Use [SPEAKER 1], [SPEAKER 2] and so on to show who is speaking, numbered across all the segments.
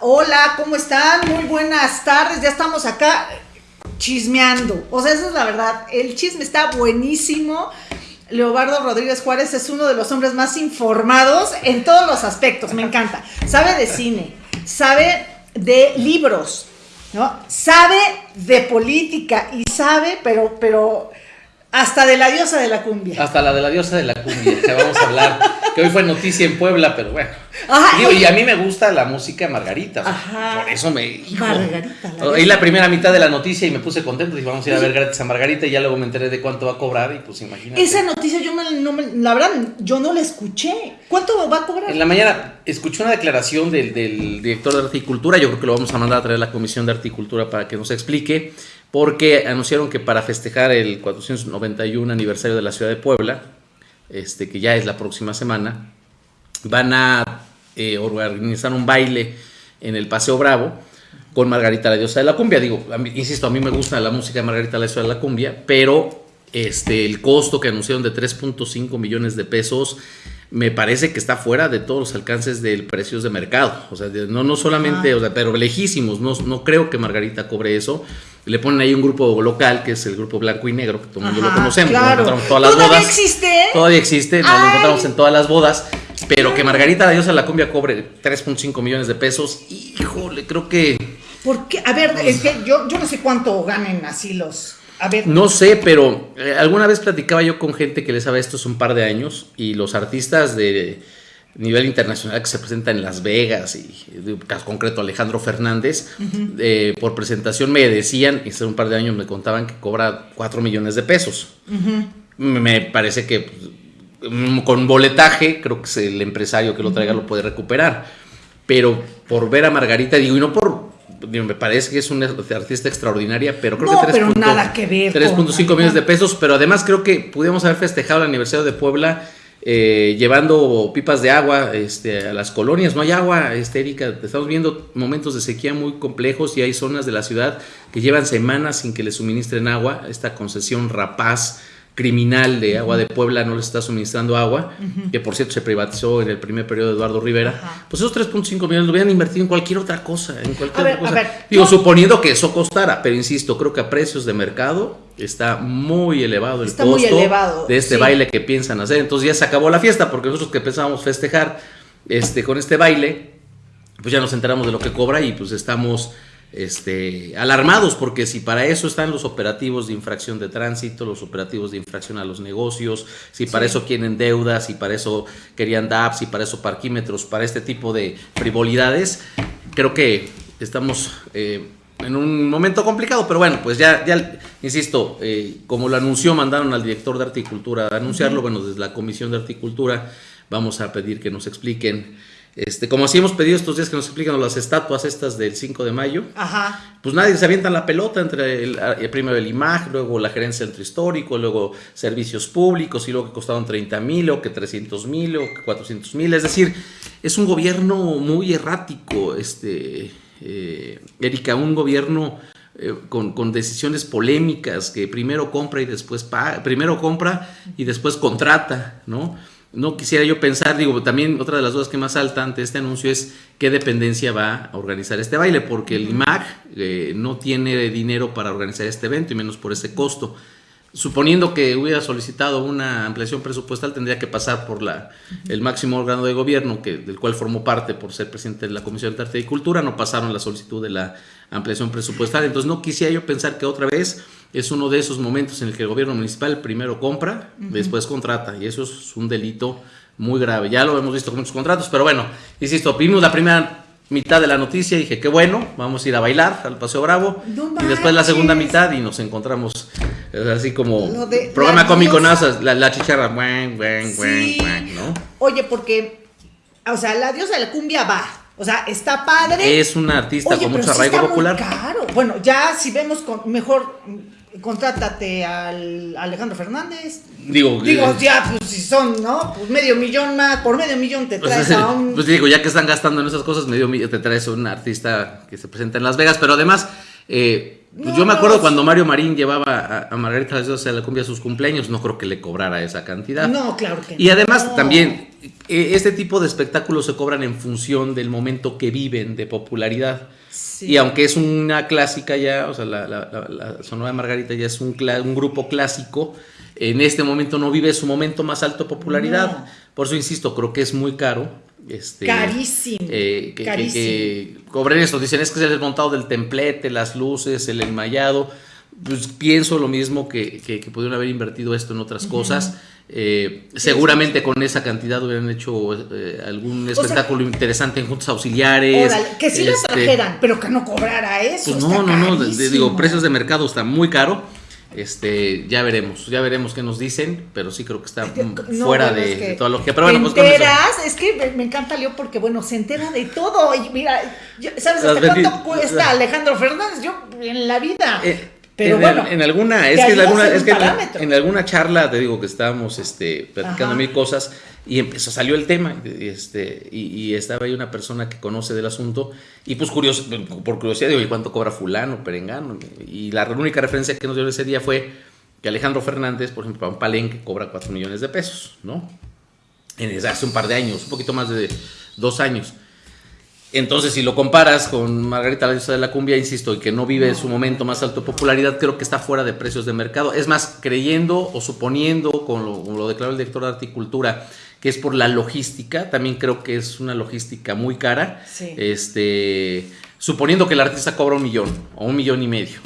[SPEAKER 1] Hola, ¿cómo están? Muy buenas tardes. Ya estamos acá chismeando. O sea, esa es la verdad. El chisme está buenísimo. Leobardo Rodríguez Juárez es uno de los hombres más informados en todos los aspectos. Me encanta. Sabe de cine, sabe de libros, ¿no? Sabe de política y sabe, pero, pero hasta de la diosa de la cumbia.
[SPEAKER 2] Hasta la de la diosa de la cumbia, que vamos a hablar. Que hoy fue noticia en Puebla, pero bueno. Digo, y a mí me gusta la música Margarita. Por eso me. Margarita. La la primera mitad de la noticia y me puse contento. Dije, vamos a ir a ver gratis a Margarita. Y ya luego me enteré de cuánto va a cobrar. Y pues imagínate.
[SPEAKER 1] Esa noticia yo no me, la verdad, yo no la escuché. ¿Cuánto va a cobrar?
[SPEAKER 2] En la mañana escuché una declaración del, del director de Articultura. Yo creo que lo vamos a mandar a traer a la Comisión de Articultura para que nos explique porque anunciaron que para festejar el 491 aniversario de la ciudad de Puebla, este, que ya es la próxima semana, van a eh, organizar un baile en el Paseo Bravo con Margarita la diosa de la cumbia. Digo, insisto, a mí me gusta la música de Margarita la diosa de la cumbia, pero este, el costo que anunciaron de 3.5 millones de pesos me parece que está fuera de todos los alcances del precios de mercado. O sea, no, no solamente, o sea, pero lejísimos. No, no creo que Margarita cobre eso le ponen ahí un grupo local que es el grupo blanco y negro, que todo el mundo lo conocemos,
[SPEAKER 1] todas las ¿Todavía existe?
[SPEAKER 2] Todavía existe, nos lo encontramos en todas las bodas, pero que Margarita la diosa de la cumbia cobre 3.5 millones de pesos, híjole, creo que...
[SPEAKER 1] ¿Por qué? A ver, es que yo, yo no sé cuánto ganen así los... A ver.
[SPEAKER 2] No sé, pero eh, alguna vez platicaba yo con gente que le sabe esto hace un par de años y los artistas de nivel internacional que se presenta en Las Vegas y caso concreto Alejandro Fernández, eh, por presentación me decían, y hace un par de años me contaban que cobra 4 millones de pesos. Me parece que mm, con boletaje, creo que es el empresario que lo traiga lo puede recuperar. Pero por ver a Margarita, digo, y no por me parece que es una artista extraordinaria, pero creo que 3.5 millones de pesos, pero además creo que pudimos haber festejado el aniversario de Puebla eh, llevando pipas de agua este, a las colonias. No hay agua, este, Erika. Estamos viendo momentos de sequía muy complejos y hay zonas de la ciudad que llevan semanas sin que le suministren agua. Esta concesión rapaz criminal de Agua de Puebla no les está suministrando agua, que por cierto se privatizó en el primer periodo de Eduardo Rivera, pues esos 3.5 millones lo hubieran invertido en cualquier otra cosa, en cualquier cosa. Digo, suponiendo que eso costara, pero insisto, creo que a precios de mercado está muy elevado el costo de este baile que piensan hacer. Entonces ya se acabó la fiesta, porque nosotros que pensábamos festejar este, con este baile, pues ya nos enteramos de lo que cobra y pues estamos este, alarmados, porque si para eso están los operativos de infracción de tránsito, los operativos de infracción a los negocios, si para eso quieren deudas, si para eso querían DAPs, si para eso parquímetros, para este tipo de frivolidades, creo que estamos eh, en un momento complicado, pero bueno, pues ya, ya insisto, eh, como lo anunció, mandaron al director de Articultura a anunciarlo, bueno, desde la Comisión de Articultura vamos a pedir que nos expliquen este, como así hemos pedido estos días que nos explican las estatuas estas del 5 de mayo, pues nadie se avienta la pelota entre el, primero el IMAG, luego la gerencia del centro histórico, luego servicios públicos y luego que costaron 30 mil o que 300 mil o que 400 mil. Es decir, es un gobierno muy errático, este, eh, Erika, un gobierno eh, con, con, decisiones polémicas que primero compra y después paga, primero compra y después contrata, ¿no? No quisiera yo pensar, digo, también otra de las dudas que más salta ante este anuncio es qué dependencia va a organizar este baile, porque el IMAC eh, no tiene dinero para organizar este evento y menos por ese costo. Suponiendo que hubiera solicitado una ampliación presupuestal, tendría que pasar por la, el máximo órgano de gobierno, que, del cual formó parte por ser presidente de la Comisión de Arte y Cultura, no pasaron la solicitud de la ampliación presupuestal. Entonces no quisiera yo pensar que otra vez es uno de esos momentos en el que el gobierno municipal primero compra, después contrata, y eso es un delito muy grave. Ya lo hemos visto con muchos contratos, pero bueno, insisto, vimos la primera mitad de la noticia y dije, qué bueno, vamos a ir a bailar al Paseo Bravo, y después la segunda mitad y nos encontramos así como programa cómico NASA, la, chicharra, ¿no?
[SPEAKER 1] Oye, porque, o sea, la diosa de la cumbia va, o sea, está padre.
[SPEAKER 2] Es una artista con mucho arraigo popular.
[SPEAKER 1] Claro, bueno, ya si vemos con mejor contrátate al Alejandro Fernández.
[SPEAKER 2] Digo,
[SPEAKER 1] digo eh, ya, pues si son, ¿no? Pues medio millón más, por medio millón te pues, traes a un.
[SPEAKER 2] Pues digo, ya que están gastando en esas cosas, medio millón te traes a un artista que se presenta en Las Vegas, pero además, eh, Pues yo me acuerdo cuando Mario Marín llevaba a, Margarita a la cumbia a sus cumpleaños, no creo que le cobrara esa cantidad.
[SPEAKER 1] No, claro que
[SPEAKER 2] no. Y además también, e, este tipo de espectáculos se cobran en función del momento que viven de popularidad. Y aunque es una clásica ya, o sea, la, la, Sonora Margarita ya es un, un, grupo clásico, en este momento no vive su momento más alto de popularidad. Por eso insisto, creo que es muy caro este,
[SPEAKER 1] carísimo.
[SPEAKER 2] Eh, que, cobren esto. Dicen es que es el desmontado del templete, las luces, el enmayado. Pues pienso lo mismo que, que, pudieron haber invertido esto en otras cosas. Eh, seguramente con esa cantidad hubieran hecho eh, algún espectáculo interesante en juntas auxiliares.
[SPEAKER 1] que sí lo este, trajeran, pero que no cobrara eso.
[SPEAKER 2] Pues no, no, no, digo, precios de mercado está muy caro. Este, ya veremos, ya veremos qué nos dicen, pero sí creo que está fuera de, toda lógica. Pero bueno,
[SPEAKER 1] pues enteras, es que me, encanta Leo porque bueno, se entera de todo. Y mira, ¿sabes hasta cuánto cuesta Alejandro Fernández? Yo en la vida. Eh, pero
[SPEAKER 2] en,
[SPEAKER 1] bueno,
[SPEAKER 2] en alguna, es que, en alguna, es que en, alguna charla te digo que estábamos este, platicando mil cosas y empezó, salió el tema, este, y, estaba ahí una persona que conoce del asunto, y pues curioso, por curiosidad, digo, ¿y cuánto cobra fulano, perengano? Y la única referencia que nos dio ese día fue que Alejandro Fernández, por ejemplo, para un palenque cobra 4 millones de pesos, ¿no? En, hace un par de años, un poquito más de dos años. Entonces, si lo comparas con Margarita la diosa de la cumbia, insisto, y que no vive su momento más alto de popularidad, creo que está fuera de precios de mercado. Es más, creyendo o suponiendo, como lo, como lo declaró el director de Articultura, que es por la logística, también creo que es una logística muy cara. Este, suponiendo que el artista cobra un millón o un millón y medio.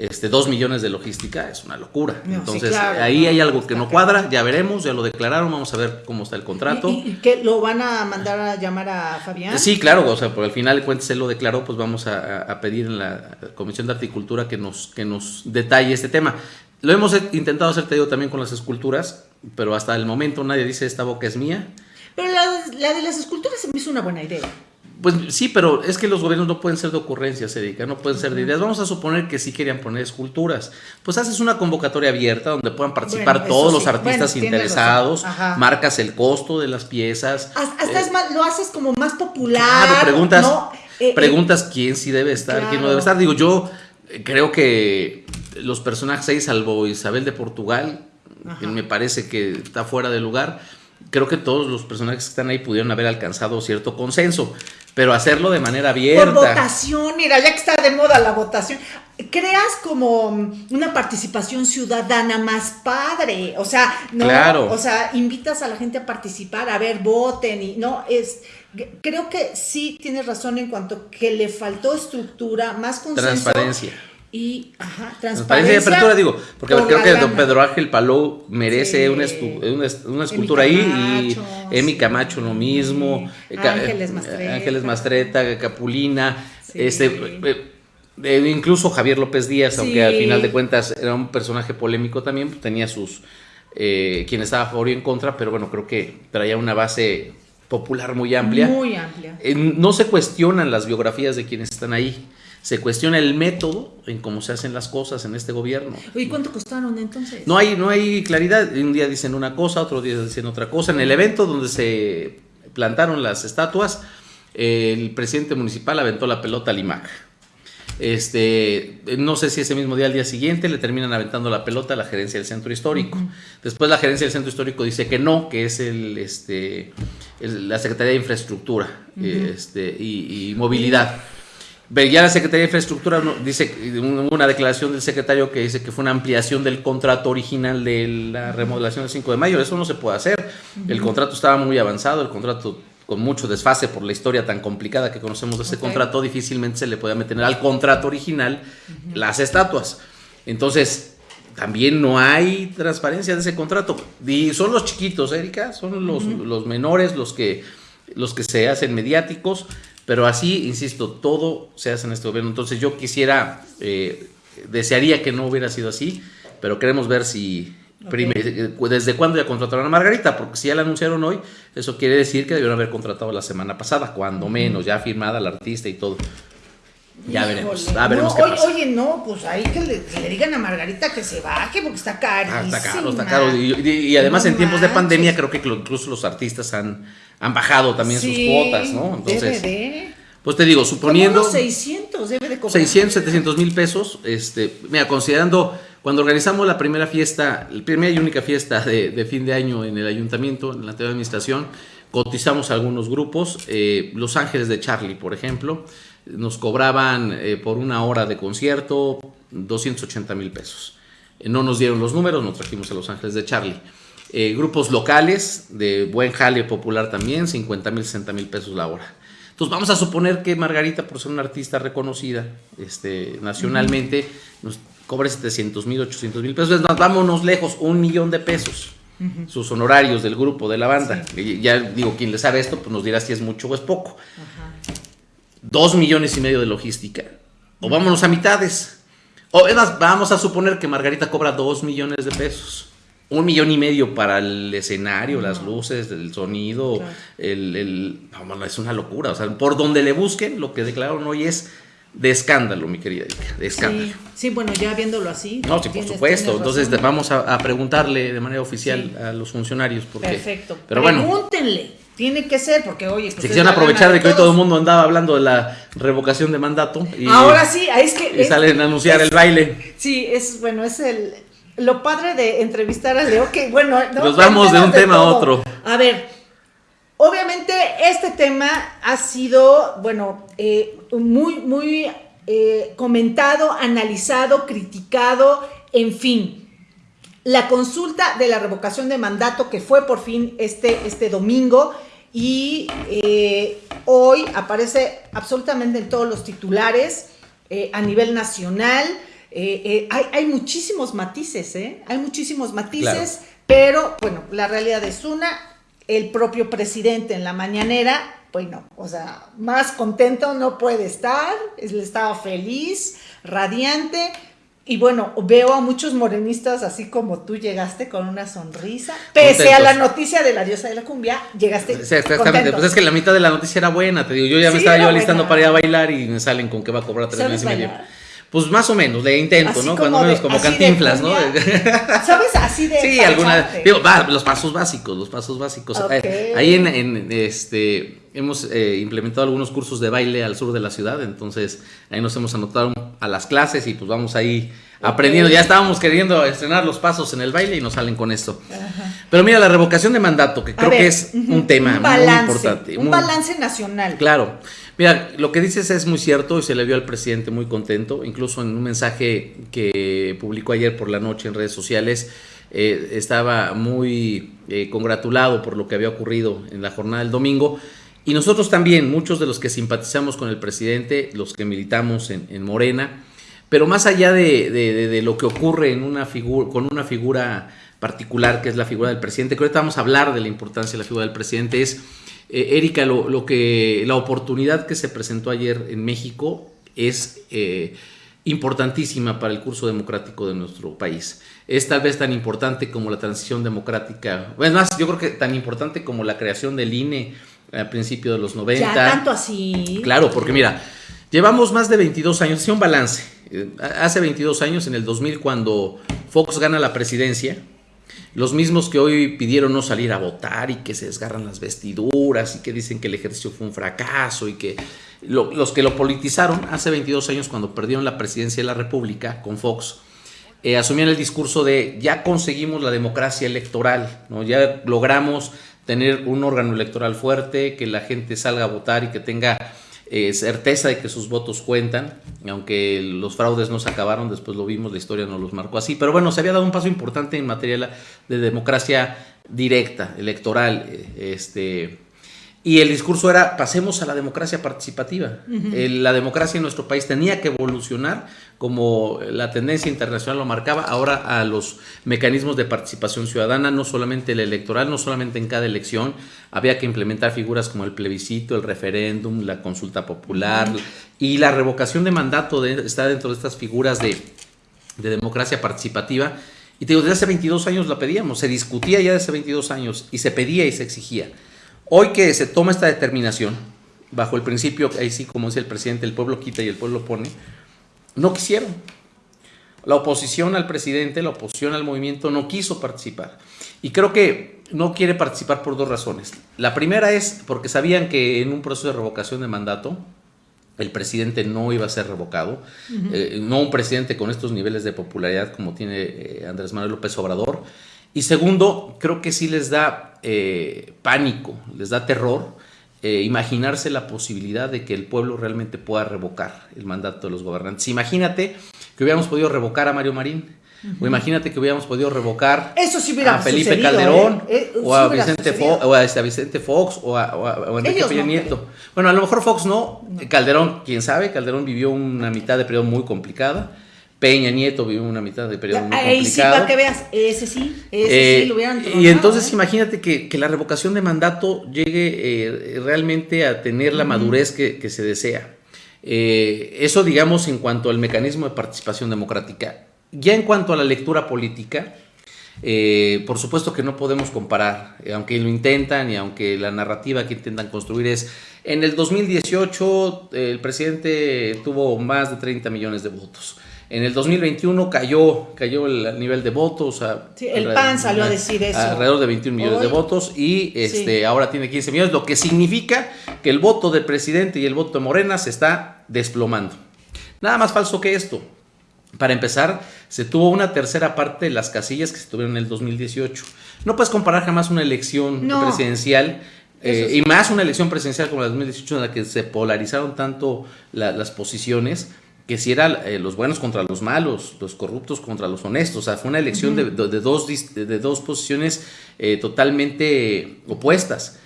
[SPEAKER 2] Este, dos millones de logística es una locura. Entonces, ahí hay algo que no cuadra, ya veremos, ya lo declararon, vamos a ver cómo está el contrato.
[SPEAKER 1] ¿Y, que lo van a mandar a llamar a Fabián?
[SPEAKER 2] Sí, claro, o sea, por al final de cuentas él lo declaró, pues vamos a, pedir en la Comisión de Articultura que nos, que nos detalle este tema. Lo hemos intentado hacer, te digo, también con las esculturas, pero hasta el momento nadie dice esta boca es mía.
[SPEAKER 1] Pero la, la de las esculturas se me hizo una buena idea.
[SPEAKER 2] Pues sí, pero es que los gobiernos no pueden ser de ocurrencias, Erika, no pueden ser de ideas. Vamos a suponer que sí querían poner esculturas. Pues haces una convocatoria abierta donde puedan participar todos los artistas interesados, marcas el costo de las piezas.
[SPEAKER 1] Hasta es más, lo haces como más popular. Claro,
[SPEAKER 2] preguntas, eh, eh, preguntas quién sí debe estar, quién no debe estar. Digo, yo creo que los personajes ahí, salvo Isabel de Portugal, que me parece que está fuera de lugar, creo que todos los personajes que están ahí pudieron haber alcanzado cierto consenso, pero hacerlo de manera abierta.
[SPEAKER 1] Por votación, mira, ya que está de moda la votación, creas como una participación ciudadana más padre, o sea, no, o sea, invitas a la gente a participar, a ver, voten y no es creo que sí tienes razón en cuanto que le faltó estructura, más consenso.
[SPEAKER 2] Transparencia
[SPEAKER 1] y ajá, transparencia. y
[SPEAKER 2] apertura, digo, porque creo que don Pedro Ángel Palou merece una, una, escultura ahí y Emi Camacho lo mismo,
[SPEAKER 1] eh, Ángeles Mastreta,
[SPEAKER 2] Ángeles Mastreta Capulina, este eh, incluso Javier López Díaz, aunque al final de cuentas era un personaje polémico también, pues tenía sus eh, quien estaba a favor y en contra, pero bueno, creo que traía una base popular muy amplia.
[SPEAKER 1] Muy amplia.
[SPEAKER 2] no se cuestionan las biografías de quienes están ahí se cuestiona el método en cómo se hacen las cosas en este gobierno.
[SPEAKER 1] ¿Y cuánto costaron entonces?
[SPEAKER 2] No hay, no hay claridad. Un día dicen una cosa, otro día dicen otra cosa. En el evento donde se plantaron las estatuas, el presidente municipal aventó la pelota al IMAC. Este, no sé si ese mismo día, al día siguiente, le terminan aventando la pelota a la gerencia del centro histórico. Después la gerencia del centro histórico dice que no, que es el, este, la Secretaría de Infraestructura este, y, y Movilidad. Ya la Secretaría de Infraestructura dice una declaración del secretario que dice que fue una ampliación del contrato original de la remodelación del 5 de mayo. Eso no se puede hacer. El contrato estaba muy avanzado, el contrato con mucho desfase por la historia tan complicada que conocemos de ese contrato, difícilmente se le podía meter al contrato original las estatuas. Entonces, también no hay transparencia de ese contrato. Y son los chiquitos, Erika, son los, los menores los que, los que se hacen mediáticos. Pero así, insisto, todo se hace en este gobierno. Entonces yo quisiera, eh, desearía que no hubiera sido así, pero queremos ver si, eh, desde cuándo ya contrataron a Margarita, porque si ya la anunciaron hoy, eso quiere decir que debieron haber contratado la semana pasada, cuando menos, ya firmada la artista y todo. Ya veremos, ya veremos
[SPEAKER 1] qué pasa. Oye, no, pues ahí que le, digan a Margarita que se baje porque está carísimo. Ah,
[SPEAKER 2] está caro, está caro. Y, además en tiempos de pandemia creo que incluso los artistas han, han bajado también sus cuotas, ¿no? Entonces, Pues te digo, suponiendo...
[SPEAKER 1] Como 600 debe de cobrar.
[SPEAKER 2] 600, 700 mil pesos. Este, mira, considerando, cuando organizamos la primera fiesta, la primera y única fiesta de, de fin de año en el ayuntamiento, en la anterior administración, cotizamos algunos grupos. Eh, Los Ángeles de Charlie, por ejemplo, nos cobraban eh, por una hora de concierto 280 mil pesos. Eh, no nos dieron los números, nos trajimos a Los Ángeles de Charlie. Eh, grupos locales de buen jale popular también, 50 mil, 60 mil pesos la hora. Entonces vamos a suponer que Margarita, por ser una artista reconocida este, nacionalmente, nos cobre 700 mil, 800 mil pesos. Entonces, vámonos lejos, un millón de pesos. Sus honorarios del grupo, de la banda. Ya digo, quien le sabe esto, pues nos dirá si es mucho o es poco. Dos millones y medio de logística. O vámonos a mitades. O es más, vamos a suponer que Margarita cobra dos millones de pesos. Un millón y medio para el escenario, las luces, el sonido,
[SPEAKER 1] Claro.
[SPEAKER 2] el, el- no, es una locura. O sea, por donde le busquen, lo que declararon hoy es de escándalo, mi querida Erika, de escándalo.
[SPEAKER 1] Sí, sí, bueno, ya viéndolo así.
[SPEAKER 2] No, sí, por supuesto. Entonces vamos a, a preguntarle de manera oficial
[SPEAKER 1] Sí.
[SPEAKER 2] a los funcionarios. Porque,
[SPEAKER 1] Perfecto.
[SPEAKER 2] Pero bueno,
[SPEAKER 1] Pregúntenle. Tiene que ser, porque oye, pues
[SPEAKER 2] se quisieron aprovechar de que hoy todo el mundo andaba hablando de la revocación de mandato. Y,
[SPEAKER 1] Ahora sí, ahí es que.
[SPEAKER 2] y
[SPEAKER 1] es-
[SPEAKER 2] salen a anunciar
[SPEAKER 1] es-
[SPEAKER 2] el baile.
[SPEAKER 1] Sí, es bueno, es el lo padre de entrevistar a Leo, que bueno, ¿no?
[SPEAKER 2] Nos vamos de un tema a otro.
[SPEAKER 1] A ver, obviamente este tema ha sido, bueno, eh, muy, muy eh, comentado, analizado, criticado, en fin. La consulta de la revocación de mandato que fue por fin este, este domingo y eh, hoy aparece absolutamente en todos los titulares a nivel nacional. Eh, eh, hay, hay muchísimos matices, ¿eh? Hay muchísimos matices, pero bueno, la realidad es una. El propio presidente en la mañanera, bueno, o sea, más contento no puede estar, él estaba feliz, radiante. Y bueno, veo a muchos morenistas así como tú llegaste con una sonrisa. Pese a la noticia de la diosa de la cumbia, llegaste.
[SPEAKER 2] Sí, exactamente.
[SPEAKER 1] contento.
[SPEAKER 2] Pues es que la mitad de la noticia era buena, te digo. Yo ya me estaba yo alistando para ir a bailar y me salen con que va a cobrar tres
[SPEAKER 1] ¿Sabes
[SPEAKER 2] meses y medio. Pues más o menos, le intento,
[SPEAKER 1] Así
[SPEAKER 2] ¿no? Cuando menos como cantinflas, ¿no?
[SPEAKER 1] ¿Sabes? Así de.
[SPEAKER 2] Sí, alguna. Digo, va, los pasos básicos, los pasos básicos. Ahí en, en, este hemos eh, implementado algunos cursos de baile al sur de la ciudad, entonces ahí nos hemos anotado a las clases y pues vamos ahí aprendiendo. Ya estábamos queriendo estrenar los pasos en el baile y nos salen con esto. Pero mira, la revocación de mandato, que
[SPEAKER 1] A
[SPEAKER 2] creo
[SPEAKER 1] ver,
[SPEAKER 2] que es un tema
[SPEAKER 1] un balance,
[SPEAKER 2] muy importante.
[SPEAKER 1] Un
[SPEAKER 2] muy-
[SPEAKER 1] balance nacional.
[SPEAKER 2] Claro. Mira, lo que dices es muy cierto y se le vio al presidente muy contento. Incluso en un mensaje que publicó ayer por la noche en redes sociales, eh, estaba muy eh, congratulado por lo que había ocurrido en la jornada del domingo. Y nosotros también, muchos de los que simpatizamos con el presidente, los que militamos en, en Morena, pero más allá de, de- de- de lo que ocurre en una figura, con una figura particular, que es la figura del presidente, que ahorita vamos a hablar de la importancia de la figura del presidente, es, eh, Erika, lo, lo que, la oportunidad que se presentó ayer en México es eh, importantísima para el curso democrático de nuestro país. Es tal vez tan importante como la transición democrática, es más, yo creo que tan importante como la creación del INE a principios de los 90.
[SPEAKER 1] Ya tanto así.
[SPEAKER 2] Claro, porque mira, llevamos más de 22 años, hacía un balance. Eh, Hace 22 años, en el 2000, cuando Fox gana la presidencia, los mismos que hoy pidieron no salir a votar y que se desgarran las vestiduras y que dicen que el ejercicio fue un fracaso y que lo- los que lo politizaron hace 22 años cuando perdieron la presidencia de la República con Fox, eh, asumían el discurso de ya conseguimos la democracia electoral, ¿no? ya logramos tener un órgano electoral fuerte, que la gente salga a votar y que tenga eh, certeza de que sus votos cuentan, aunque los fraudes no se acabaron, después lo vimos, la historia nos los marcó así, pero bueno, se había dado un paso importante en materia de democracia directa, electoral, eh, este, y el discurso era, pasemos a la democracia participativa. La democracia en nuestro país tenía que evolucionar como la tendencia internacional lo marcaba, ahora a los mecanismos de participación ciudadana, no solamente el electoral, no solamente en cada elección, había que implementar figuras como el plebiscito, el referéndum, la consulta popular y la revocación de mandato de- está dentro de estas figuras de, de democracia participativa. Y te digo, desde hace 22 años la pedíamos, se discutía ya desde hace 22 años y se pedía y se exigía. Hoy que se toma esta determinación, bajo el principio, ahí sí, como dice el presidente, el pueblo quita y el pueblo pone, no quisieron. La oposición al presidente, la oposición al movimiento no quiso participar. Y creo que no quiere participar por dos razones. La primera es porque sabían que en un proceso de revocación de mandato el presidente no iba a ser revocado, eh, no un presidente con estos niveles de popularidad como tiene eh, Andrés Manuel López Obrador. Y segundo, creo que sí les da eh, pánico, les da terror imaginarse la posibilidad de que el pueblo realmente pueda revocar el mandato de los gobernantes. Imagínate que hubiéramos podido revocar a Mario Marín, o imagínate que hubiéramos podido revocar a Felipe Calderón, ¿eh? Eh, o, a Vicente Fox, o, a este, Vicente Fox, o a, Enrique Peña Nieto. Bueno, a lo mejor Fox no. Calderón, quién sabe, Calderón vivió una mitad de periodo muy complicada. Peña Nieto vivió una mitad de periodo muy complicado. Ahí sí,
[SPEAKER 1] para que veas, ese sí, ese sí
[SPEAKER 2] eh, lo hubieran Y entonces imagínate que, la revocación de mandato llegue realmente a tener la madurez que, que se desea. eso, digamos, en cuanto al mecanismo de participación democrática. Ya en cuanto a la lectura política, eh, por supuesto que no podemos comparar, eh, aunque lo intentan y aunque la narrativa que intentan construir es, en el 2018 el presidente tuvo más de 30 millones de votos. En el 2021 cayó, cayó el nivel de votos.
[SPEAKER 1] el PAN salió a decir eso.
[SPEAKER 2] Alrededor de 21 millones de votos y este, ahora tiene 15 millones, lo que significa que el voto del presidente y el voto de Morena se está desplomando. Nada más falso que esto. Para empezar, se tuvo una tercera parte de las casillas que se tuvieron en el 2018. No puedes comparar jamás una elección presidencial eh, y más una elección presidencial como la 2018 en la que se polarizaron tanto las posiciones que si eran eh, los buenos contra los malos, los corruptos contra los honestos. O sea, fue una elección de, dos, de dos posiciones eh, totalmente opuestas.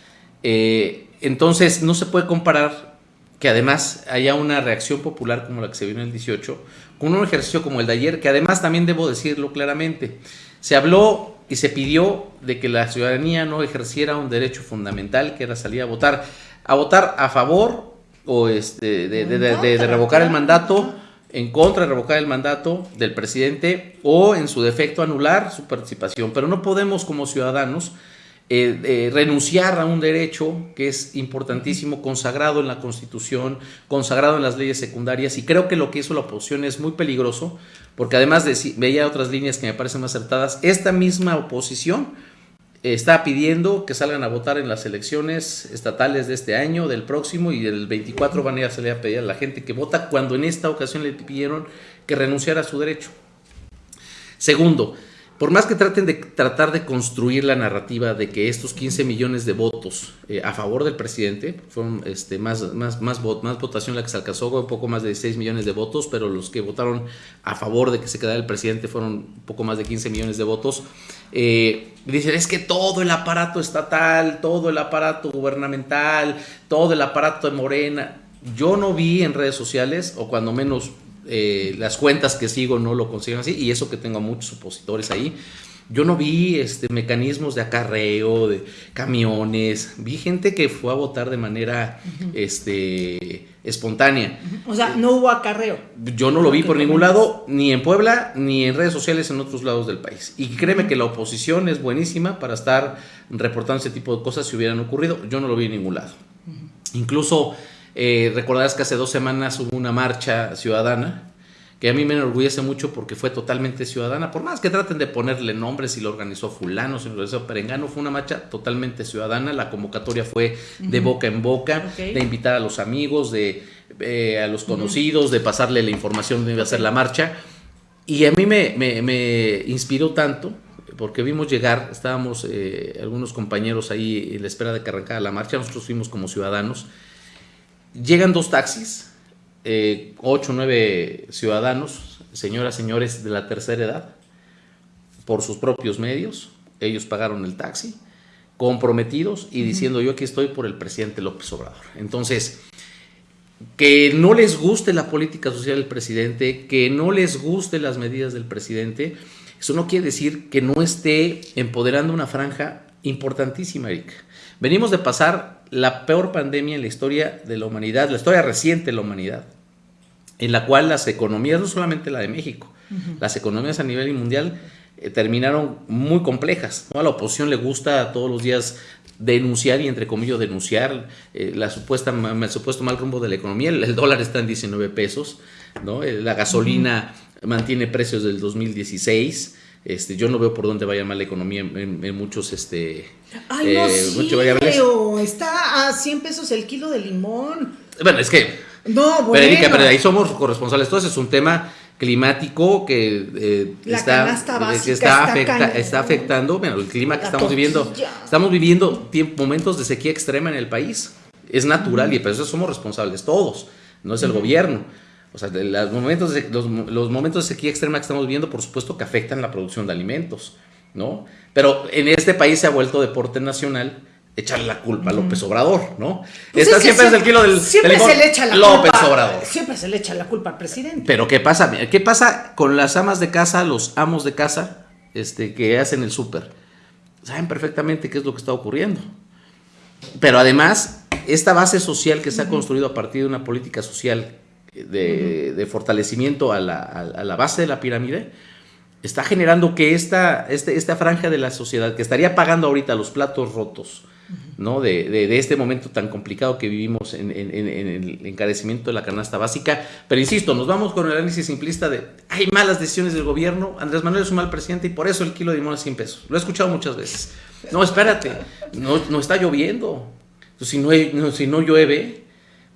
[SPEAKER 2] entonces, no se puede comparar que además haya una reacción popular como la que se vio en el 18, con un ejercicio como el de ayer, que además también debo decirlo claramente, se habló y se pidió de que la ciudadanía no ejerciera un derecho fundamental, que era salir a votar, a votar a favor o este, de, de revocar el mandato, en contra de revocar el mandato del presidente o en su defecto anular su participación. Pero no podemos como ciudadanos eh, renunciar a un derecho que es importantísimo, consagrado en la Constitución, consagrado en las leyes secundarias, y creo que lo que hizo la oposición es muy peligroso, porque además de, veía otras líneas que me parecen más acertadas, esta misma oposición está pidiendo que salgan a votar en las elecciones estatales de este año, del próximo, y del 24 van a ir a salir a pedir a la gente que vota, cuando en esta ocasión le pidieron que renunciara a su derecho. Segundo, por más que traten de tratar de construir la narrativa de que estos 15 millones de votos eh, a favor del presidente, fueron este, más, más, más, más votación la que se alcanzó, un poco más de 6 millones de votos, pero los que votaron a favor de que se quedara el presidente fueron un poco más de 15 millones de votos. Eh, dicen, es que todo el aparato estatal, todo el aparato gubernamental, todo el aparato de Morena, yo no vi en redes sociales, o cuando menos eh, las cuentas que sigo no lo consiguen así, y eso que tengo muchos opositores ahí. Yo no vi este, mecanismos de acarreo, de camiones, vi gente que fue a votar de manera este, espontánea.
[SPEAKER 1] O sea, no hubo acarreo.
[SPEAKER 2] Yo no lo vi por ningún lado, ni en Puebla, ni en redes sociales en otros lados del país. Y créeme que la oposición es buenísima para estar reportando ese tipo de cosas si hubieran ocurrido. Yo no lo vi en ningún lado. Incluso eh, recordarás que hace dos semanas hubo una marcha ciudadana que a mí me enorgullece mucho porque fue totalmente ciudadana, por más que traten de ponerle nombres, si lo organizó fulano, si lo organizó perengano, fue una marcha totalmente ciudadana, la convocatoria fue de boca en boca, de invitar a los amigos, de eh, a los conocidos, de pasarle la información de iba a ser la marcha, y a mí me, me, inspiró tanto, porque vimos llegar, estábamos eh, algunos compañeros ahí en la espera de que arrancara la marcha, nosotros fuimos como ciudadanos, Llegan dos taxis, eh, ocho o nueve ciudadanos, señoras, señores de la tercera edad, por sus propios medios. Ellos pagaron el taxi, comprometidos y diciendo yo aquí estoy por el presidente López Obrador. Entonces, que no les guste la política social del presidente, que no les guste las medidas del presidente, eso no quiere decir que no esté empoderando una franja importantísima, Eric. Venimos de pasar la peor pandemia en la historia de la humanidad, la historia reciente de la humanidad, en la cual las economías, no solamente la de México, las economías a nivel mundial eh, terminaron muy complejas. A la oposición le gusta todos los días denunciar y entre comillas denunciar eh, la supuesta, el supuesto mal rumbo de la economía. El, dólar está en 19 pesos, ¿no? Eh, la gasolina mantiene precios del 2016. Este, yo no veo por dónde vaya mal la economía en, muchos este
[SPEAKER 1] Ay, no, eh, sí, pero está a 100 pesos el kilo de limón.
[SPEAKER 2] Bueno, es que
[SPEAKER 1] No, bueno.
[SPEAKER 2] Pero, Erika, pero ahí somos corresponsales. Entonces es un tema climático que, eh,
[SPEAKER 1] La
[SPEAKER 2] está, que está,
[SPEAKER 1] está
[SPEAKER 2] afecta- está afectando bueno, el clima que
[SPEAKER 1] La
[SPEAKER 2] estamos viviendo. Estamos viviendo momentos de sequía extrema en el país. Es natural y por eso somos responsables todos, no es el gobierno. O sea, de los, momentos de, los, los momentos de sequía extrema que estamos viviendo, por supuesto que afectan la producción de alimentos, ¿no? Pero en este país se ha vuelto deporte nacional echarle la culpa a López Obrador, ¿no?
[SPEAKER 1] Pues
[SPEAKER 2] Esta
[SPEAKER 1] es que
[SPEAKER 2] siempre es el kilo del,
[SPEAKER 1] Siempre
[SPEAKER 2] del
[SPEAKER 1] se le echa la
[SPEAKER 2] López
[SPEAKER 1] culpa.
[SPEAKER 2] Obrador.
[SPEAKER 1] Siempre se le echa la culpa al presidente.
[SPEAKER 2] Pero ¿qué pasa? ¿Qué pasa con las amas de casa, los amos de casa, este, que hacen el súper? Saben perfectamente qué es lo que está ocurriendo. Pero además, esta base social que se ha construido a partir de una política social de, de fortalecimiento a la, a- a la base de la pirámide, está generando que esta, este- esta franja de la sociedad que estaría pagando ahorita los platos rotos, ¿no? De, de- de este momento tan complicado que vivimos en, en- en- en el encarecimiento de la canasta básica. Pero insisto, nos vamos con el análisis simplista de hay malas decisiones del gobierno, Andrés Manuel es un mal presidente y por eso el kilo de limón es 100 pesos. Lo he escuchado muchas veces. No, espérate, no, no está lloviendo. Si, no- si no llueve,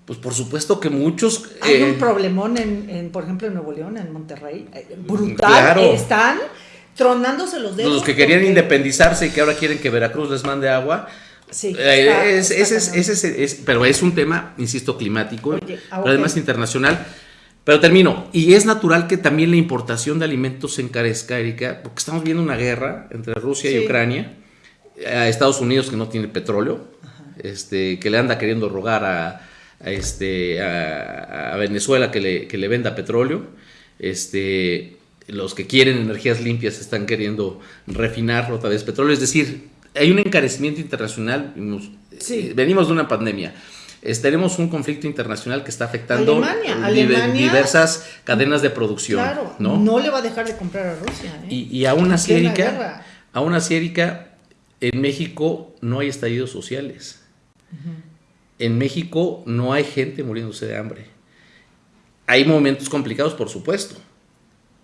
[SPEAKER 2] pues por supuesto que muchos...
[SPEAKER 1] Hay
[SPEAKER 2] eh,
[SPEAKER 1] un problemón en, en, por ejemplo, en Nuevo León, en Monterrey, eh, brutal.
[SPEAKER 2] Claro.
[SPEAKER 1] Están tronándose los dedos.
[SPEAKER 2] los que querían
[SPEAKER 1] porque-
[SPEAKER 2] independizarse y que ahora quieren que Veracruz les mande agua,
[SPEAKER 1] Sí,
[SPEAKER 2] Eh, es- ese es- ese es- pero es un tema, insisto, climático,
[SPEAKER 1] Oye,
[SPEAKER 2] pero
[SPEAKER 1] ah,
[SPEAKER 2] además internacional. Pero termino, y es natural que también la importación de alimentos se encarezca, Erika, porque estamos viendo una guerra entre Rusia y. Ucrania, a Estados Unidos que no tiene petróleo, este, que le anda queriendo rogar a este, a, a Venezuela que le, que le venda petróleo, este, los que quieren energías limpias están queriendo refinar otra vez petróleo, es decir, hay un encarecimiento internacional,
[SPEAKER 1] Sí.
[SPEAKER 2] eh, venimos de una pandemia. Es- tenemos un conflicto internacional que está afectando
[SPEAKER 1] Alemania,
[SPEAKER 2] diver-
[SPEAKER 1] Alemania-
[SPEAKER 2] diversas cadenas de producción.
[SPEAKER 1] Claro,
[SPEAKER 2] ¿no?
[SPEAKER 1] ¿no? le va a dejar de comprar a Rusia. ¿eh?
[SPEAKER 2] Y, y aún así,
[SPEAKER 1] Plena
[SPEAKER 2] Erika,
[SPEAKER 1] guerra.
[SPEAKER 2] aún así, Erika, en México no hay estallidos sociales. En México no hay gente muriéndose de hambre. Hay momentos complicados, por supuesto,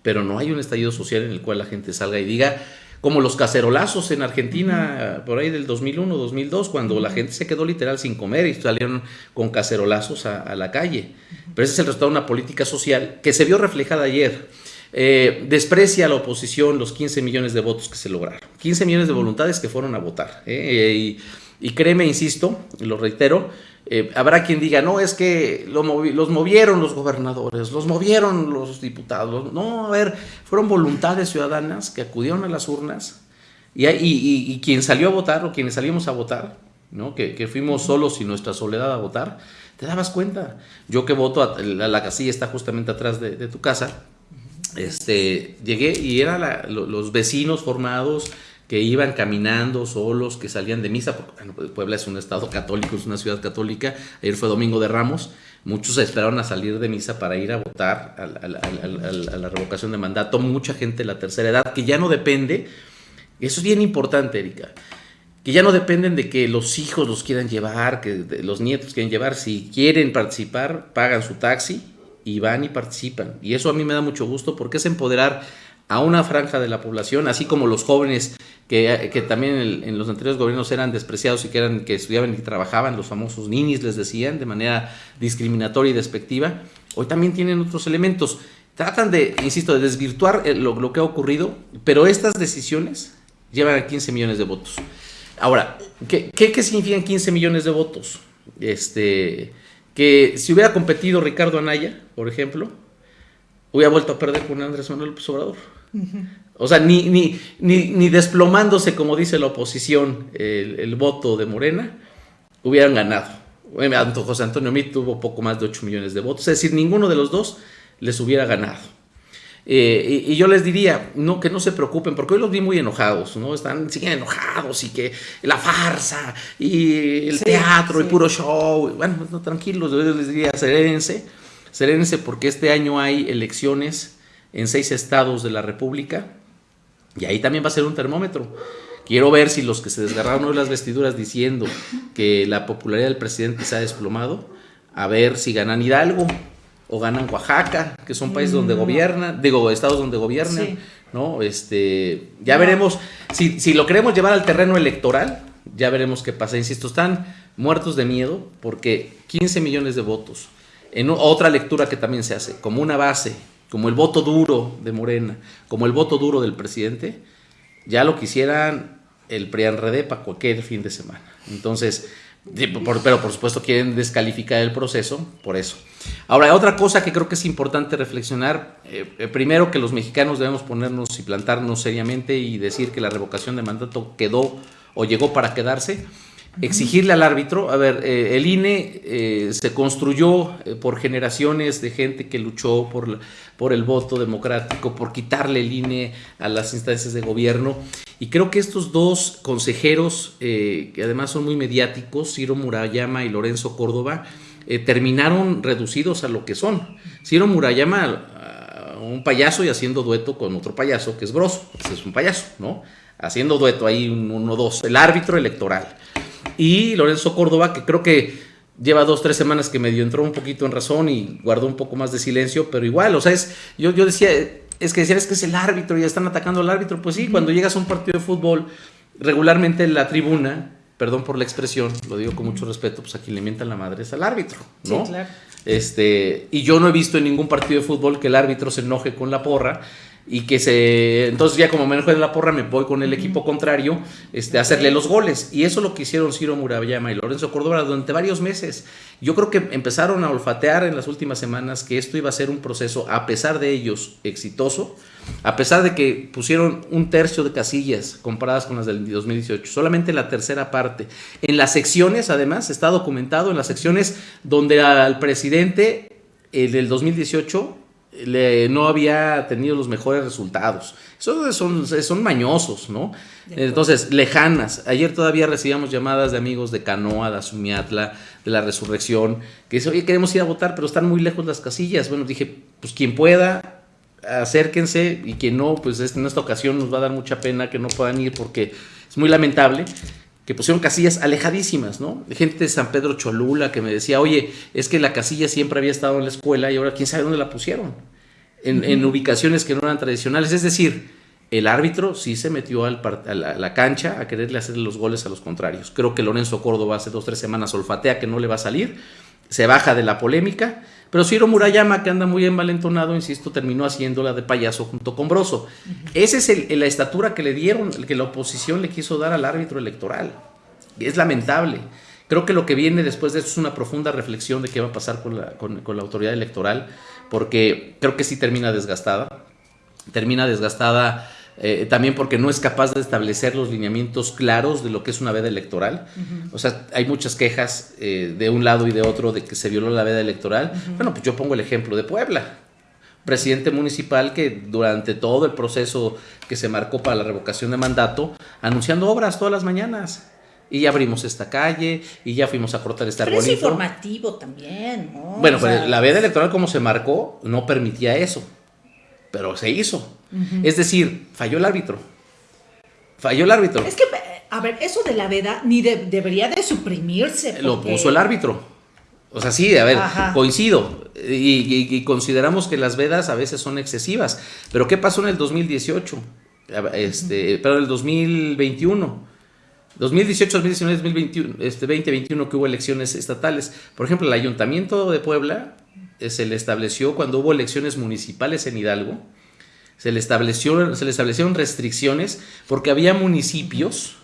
[SPEAKER 2] pero no hay un estallido social en el cual la gente salga y diga, como los cacerolazos en Argentina, por ahí del 2001, 2002, cuando la gente se quedó literal sin comer y salieron con cacerolazos a, a la calle. Pero ese es el resultado de una política social que se vio reflejada ayer. Eh, desprecia a la oposición los 15 millones de votos que se lograron. 15 millones de voluntades que fueron a votar. ¿eh? Y, y créeme, insisto, y lo reitero, eh, habrá quien diga, no, es que lo movi- los movieron los gobernadores, los movieron los diputados. No, a ver, fueron voluntades ciudadanas que acudieron a las urnas y, y- y- y quien salió a votar o quienes salimos a votar, ¿no? que, que fuimos solos y nuestra soledad a votar, te dabas cuenta. Yo que voto, a, la, la casilla está justamente atrás de, de tu casa, este, llegué y eran los vecinos formados que iban caminando solos, que salían de misa, porque pues, Puebla es un estado católico, es una ciudad católica, ayer fue Domingo de Ramos, muchos esperaron a salir de misa para ir a votar al- a la revocación de mandato, mucha gente de la tercera edad, que ya no depende, eso es bien importante, Erika, que ya no dependen de que los hijos los quieran llevar, que los nietos quieran llevar, si quieren participar, pagan su taxi y van y participan. Y eso a mí me da mucho gusto porque es empoderar a una franja de la población, así como los jóvenes que, que también en, los anteriores gobiernos eran despreciados y que, eran, que estudiaban y trabajaban, los famosos ninis les decían, de manera discriminatoria y despectiva, hoy también tienen otros elementos. Tratan de, insisto, de desvirtuar eh, lo, que ha ocurrido, pero estas decisiones llevan a 15 millones de votos. Ahora, ¿qué, qué, qué significan 15 millones de votos? Este, que si hubiera competido Ricardo Anaya, por ejemplo, hubiera vuelto a perder con Andrés Manuel López Obrador. O sea, ni, ni, ni, ni desplomándose, como dice la oposición, el, el voto de Morena, hubieran ganado. Bueno, José Antonio Meade tuvo poco más de 8 millones de votos, es decir, ninguno de los dos les hubiera ganado. Eh, y, y yo les diría, no, que no se preocupen, porque hoy los vi muy enojados, ¿no? Están, siguen enojados y que la farsa y el
[SPEAKER 1] Sí,
[SPEAKER 2] teatro y puro show. Bueno, no, tranquilos, yo les diría, serénense, serénense porque este año hay elecciones en seis estados de la República y ahí también va a ser un termómetro. Quiero ver si los que se desgarraron hoy las vestiduras diciendo que la popularidad del presidente se ha desplomado, a ver si ganan Hidalgo o ganan Oaxaca, que son países donde gobiernan, digo, estados donde gobiernan,
[SPEAKER 1] Sí.
[SPEAKER 2] ¿no? Este, ya
[SPEAKER 1] No.
[SPEAKER 2] veremos, si, si lo queremos llevar al terreno electoral, ya veremos qué pasa. Insisto, están muertos de miedo porque 15 millones de votos en otra lectura que también se hace, como una base, como el voto duro de Morena, como el voto duro del presidente, ya lo quisieran el PRIAN para cualquier fin de semana. Entonces, pero por supuesto quieren descalificar el proceso por eso. Ahora, otra cosa que creo que es importante reflexionar, eh, eh, primero que los mexicanos debemos ponernos y plantarnos seriamente y decir que la revocación de mandato quedó o llegó para quedarse exigirle al árbitro, a ver, eh, el INE eh, se construyó eh, por generaciones de gente que luchó por, por el voto democrático, por quitarle el INE a las instancias de gobierno. Y creo que estos dos consejeros, que además son muy mediáticos, Ciro Murayama y Lorenzo Córdoba, terminaron reducidos a lo que son. Ciro Murayama, un payaso y haciendo dueto con otro payaso que es Broso, es un payaso, ¿no? Haciendo dueto ahí uno, dos, el árbitro electoral y Lorenzo Córdoba, que creo que lleva dos, tres semanas que medio entró un poquito en razón y guardó un poco más de silencio, pero igual, o sea, es, yo, yo decía, es que decía, es que es el árbitro y están atacando al árbitro. Pues sí, cuando llegas a un partido de fútbol, regularmente la tribuna, perdón por la expresión, lo digo con mucho respeto, pues a quien le mientan la madre es al árbitro, ¿no? Sí, claro. Este, y yo no he visto en ningún partido de fútbol que el árbitro se enoje con la porra y que se entonces ya como me de la porra me voy con el equipo contrario este, a hacerle los goles. Y eso es lo que hicieron Ciro Murayama y Lorenzo Córdoba durante varios meses. Yo creo que empezaron a olfatear en las últimas semanas que esto iba a ser un proceso a pesar de ellos exitoso. A pesar de que pusieron un tercio de casillas comparadas con las del 2018 solamente la tercera parte. En las secciones además está documentado en las secciones donde al presidente el del 2018 no había tenido los mejores resultados. Esos son, son mañosos, ¿no? Entonces, lejanas. Ayer todavía recibíamos llamadas de amigos de Canoa, de Azumiatla, de la Resurrección, que dicen, oye, queremos ir a votar, pero están muy lejos las casillas. Bueno, dije, pues quien pueda, acérquense, y quien no, pues en esta ocasión nos va a dar mucha pena que no puedan ir porque es muy lamentable que pusieron casillas alejadísimas, ¿no? Gente de San Pedro Cholula que me decía, oye, es que la casilla siempre había estado en la escuela y ahora quién sabe dónde la pusieron. En, ubicaciones que no eran tradicionales. Es decir, el árbitro sí se metió al a la, cancha a quererle hacer los goles a los contrarios. Creo que Lorenzo Córdoba hace dos, tres semanas olfatea que no le va a salir, se baja de la polémica, pero Ciro Murayama, que anda muy envalentonado, insisto, terminó haciéndola de payaso junto con Broso. Esa es la estatura que le dieron, que la oposición le quiso dar al árbitro electoral. Es lamentable. Creo que lo que viene después de esto es una profunda reflexión de qué va a pasar con la, con la autoridad electoral, porque creo que sí termina desgastada. Termina desgastada eh, también porque no es capaz de establecer los lineamientos claros de lo que es una veda electoral. O sea, hay muchas quejas eh, de un lado y de otro de que se violó la veda electoral. Bueno, pues yo pongo el ejemplo de Puebla. Presidente municipal que durante todo el proceso que se marcó para la revocación de mandato, anunciando obras todas las mañanas y ya abrimos esta calle y ya fuimos a cortar este
[SPEAKER 1] arbolito. Pero es informativo también, ¿no?
[SPEAKER 2] Bueno, pues la veda electoral como se marcó no permitía eso pero se hizo. Es decir, falló el árbitro. Falló el árbitro.
[SPEAKER 1] Es que, a ver, eso de la veda ni debería de suprimirse.
[SPEAKER 2] Lo puso el árbitro. O sea, sí, a ver, coincido. Y, consideramos que las vedas a veces son excesivas. Pero ¿qué pasó en el 2018? Este, Pero en el 2021. 2018, 2019, 2021, este 2021 que hubo elecciones estatales. Por ejemplo, el Ayuntamiento de Puebla se le estableció cuando hubo elecciones municipales en Hidalgo, se le, estableció, se le establecieron restricciones porque había municipios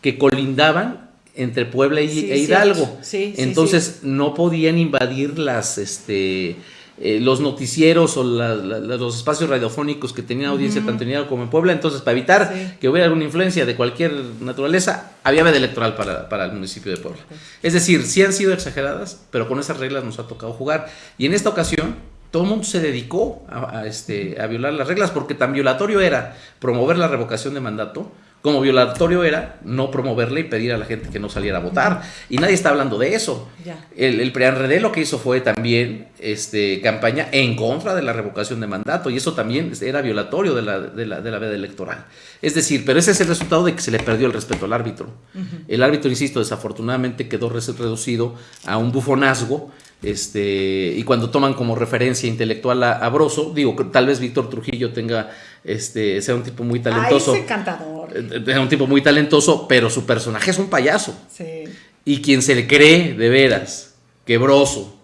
[SPEAKER 2] que colindaban entre Puebla y, e Hidalgo. Entonces no podían invadir las, este, eh, los noticieros o los espacios radiofónicos que tenían audiencia tanto en Hidalgo como en Puebla. Entonces, para evitar que hubiera alguna influencia de cualquier naturaleza, había veda electoral para, el municipio de Puebla. Es decir, sí han sido exageradas, pero con esas reglas nos ha tocado jugar. Y en esta ocasión, todo el mundo se dedicó a, este, a violar las reglas porque tan violatorio era promover la revocación de mandato como violatorio era no promoverle y pedir a la gente que no saliera a votar. Y nadie está hablando de eso. El, el lo que hizo fue también este, campaña en contra de la revocación de mandato y eso también era violatorio de la, de la, de la veda electoral. Es decir, pero ese es el resultado de que se le perdió el respeto al árbitro. El árbitro, insisto, desafortunadamente quedó reducido a un bufonazgo este, y cuando toman como referencia intelectual a, a Broso, digo, tal vez Víctor Trujillo tenga, este, sea un tipo muy talentoso.
[SPEAKER 1] Ay, encantador.
[SPEAKER 2] Es eh, un tipo muy talentoso, pero su personaje es un payaso. Sí. Y quien se le cree de veras que Broso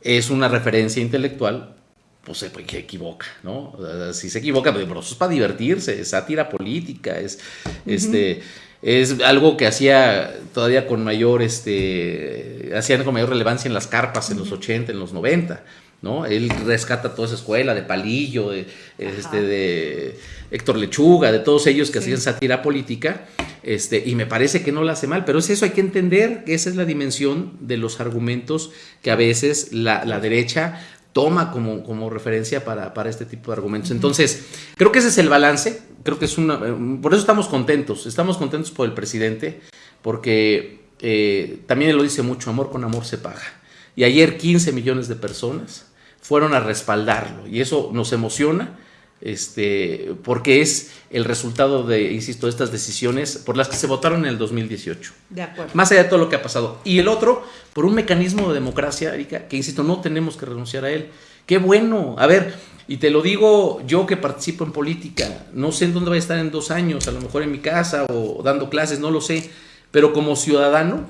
[SPEAKER 2] es una referencia intelectual, pues se que equivoca, ¿no? Si se equivoca, pero eso es para divertirse, es sátira política, es, este, es algo que hacía todavía con mayor, este, hacían con mayor relevancia en las carpas en los 80, en los 90. ¿no? Él rescata toda esa escuela de Palillo, de, este, de Héctor Lechuga, de todos ellos que hacían sátira política, este, y me parece que no la hace mal, pero es eso, hay que entender que esa es la dimensión de los argumentos que a veces la, derecha toma como, como referencia para, este tipo de argumentos. Entonces, creo que ese es el balance, creo que es una... Por eso estamos contentos, estamos contentos por el presidente, porque eh, también él lo dice mucho, amor con amor se paga. Y ayer 15 millones de personas fueron a respaldarlo. Y eso nos emociona, este, porque es el resultado de, insisto, estas decisiones por las que se votaron en el 2018.
[SPEAKER 1] De acuerdo.
[SPEAKER 2] Más allá de todo lo que ha pasado. Y el otro, por un mecanismo de democracia, Erika, que insisto, no tenemos que renunciar a él. Qué bueno. A ver, y te lo digo yo que participo en política, no sé en dónde voy a estar en dos años, a lo mejor en mi casa o dando clases, no lo sé, pero como ciudadano,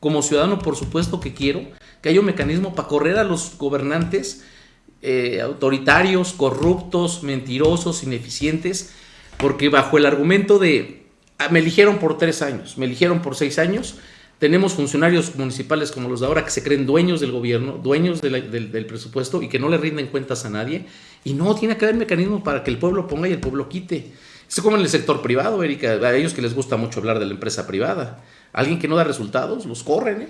[SPEAKER 2] como ciudadano por supuesto que quiero que haya un mecanismo para correr a los gobernantes eh, autoritarios, corruptos, mentirosos, ineficientes, porque bajo el argumento de ah, me eligieron por tres años, me eligieron por seis años, tenemos funcionarios municipales como los de ahora que se creen dueños del gobierno, dueños del, presupuesto y que no le rinden cuentas a nadie. Y no, tiene que haber mecanismos para que el pueblo ponga y el pueblo quite. Es como en el sector privado, Erika, a ellos que les gusta mucho hablar de la empresa privada. Alguien que no da resultados, los corren, ¿eh?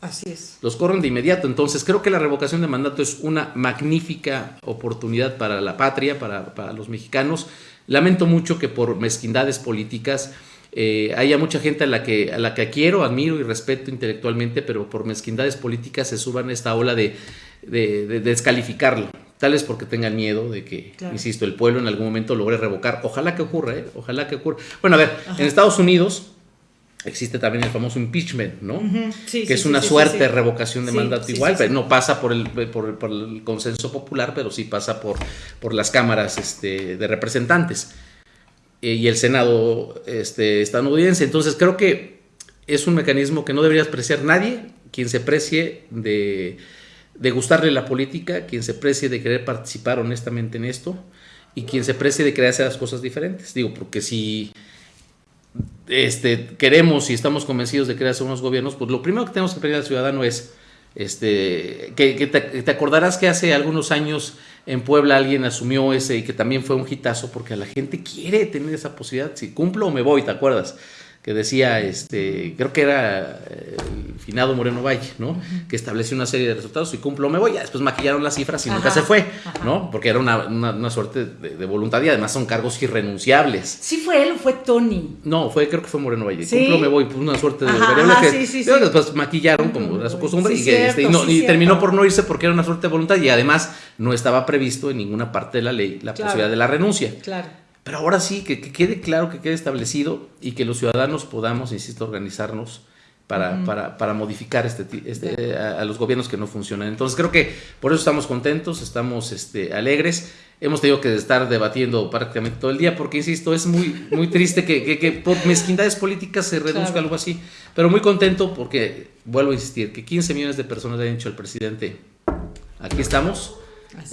[SPEAKER 1] Así es.
[SPEAKER 2] Los corren de inmediato. Entonces creo que la revocación de mandato es una magnífica oportunidad para la patria, para, los mexicanos. Lamento mucho que por mezquindades políticas eh, haya mucha gente a la, que, a la que quiero, admiro y respeto intelectualmente, pero por mezquindades políticas se suban a esta ola de, descalificarlo. Tal vez porque tengan miedo de que, insisto, el pueblo en algún momento logre revocar. Ojalá que ocurra, ¿eh? Ojalá que ocurra. Bueno, a ver, en Estados Unidos existe también el famoso impeachment, ¿no? que es una suerte revocación de mandato igual, no pasa por el, por, el, consenso popular, pero sí pasa por, por las cámaras este, de representantes eh, y el Senado este, estadounidense. Entonces creo que es un mecanismo que no debería apreciar nadie, quien se precie de, de gustarle la política, quien se precie de querer participar honestamente en esto y quien se precie de querer hacer las cosas diferentes. Digo, porque si este, queremos y estamos convencidos de crear unos gobiernos, pues lo primero que tenemos que pedir al ciudadano es, este, que, te, acordarás que hace algunos años en Puebla alguien asumió ese y que también fue un hitazo porque la gente quiere tener esa posibilidad, si cumplo o me voy, ¿te acuerdas? Que decía, este, creo que era eh, el finado Moreno Valle, ¿no? Que estableció una serie de resultados y cumplo, me voy. Ya después maquillaron las cifras y nunca se fue, ¿no? Porque era una, suerte de, voluntad y además son cargos irrenunciables.
[SPEAKER 1] ¿Sí fue él o fue Tony?
[SPEAKER 2] No, fue, creo que fue Moreno Valle. Cumplo, me voy, pues una suerte de variable que sí, sí, después maquillaron como era su costumbre y, este, y, terminó por no irse porque era una suerte de voluntad y además no estaba previsto en ninguna parte de la ley la posibilidad de la renuncia.
[SPEAKER 1] Claro.
[SPEAKER 2] Pero ahora sí, que, quede claro, que quede establecido y que los ciudadanos podamos, insisto, organizarnos para, para, modificar este, este a, los gobiernos que no funcionan. Entonces creo que por eso estamos contentos, estamos este, alegres. Hemos tenido que estar debatiendo prácticamente todo el día porque, insisto, es muy, muy triste que, por mezquindades políticas se reduzca algo así. Pero muy contento porque, vuelvo a insistir, que 15 millones de personas le han dicho al presidente, aquí estamos.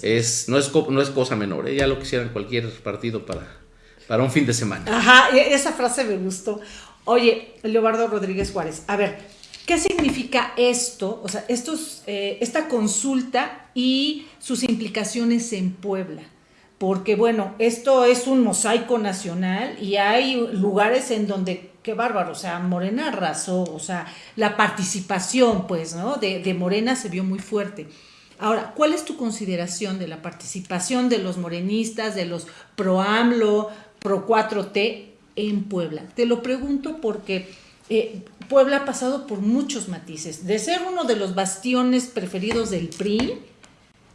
[SPEAKER 2] Es, no, es, no es cosa menor, ¿eh? ya lo quisieran cualquier partido para, para un fin de semana.
[SPEAKER 1] Ajá, esa frase me gustó. Oye, Leobardo Rodríguez Juárez, a ver, ¿qué significa esto? O sea, estos, eh, esta consulta y sus implicaciones en Puebla. Porque bueno, esto es un mosaico nacional y hay lugares en donde, qué bárbaro, o sea, Morena arrasó, o sea, la participación, pues, ¿no? De, de Morena se vio muy fuerte. Ahora, ¿cuál es tu consideración de la participación de los morenistas, de los pro AMLO, Pro 4T en Puebla. Te lo pregunto porque eh, Puebla ha pasado por muchos matices. De ser uno de los bastiones preferidos del PRI,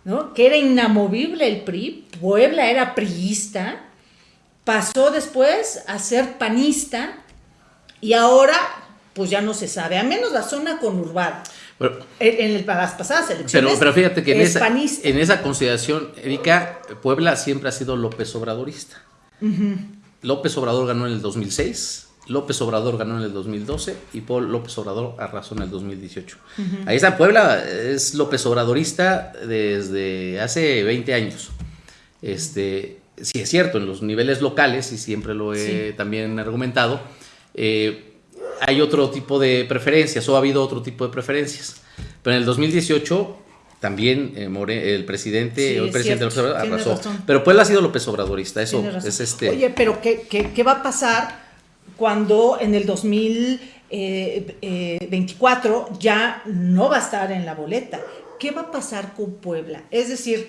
[SPEAKER 1] ¿no? que era inamovible el PRI, Puebla era priista, pasó después a ser panista y ahora pues ya no se sabe, a menos la zona conurbada. en, las pasadas elecciones.
[SPEAKER 2] Pero, fíjate que en esa, en esa, consideración, Erika, Puebla siempre ha sido López Obradorista. López Obrador ganó en el 2006 López Obrador ganó en el 2012 y Paul López Obrador arrasó en el 2018. Ahí está, Puebla es López Obradorista desde hace 20 años. Este, sí es cierto, en los niveles locales, y siempre lo he también argumentado, eh, hay otro tipo de preferencias o ha habido otro tipo de preferencias. Pero en el 2018 también eh, el presidente, el presidente López Obrador arrasó. Pero Puebla ha sido López Obradorista, eso es este.
[SPEAKER 1] Oye, pero ¿qué, qué, va a pasar cuando en el 2024 eh, ya no va a estar en la boleta? ¿Qué va a pasar con Puebla? Es decir,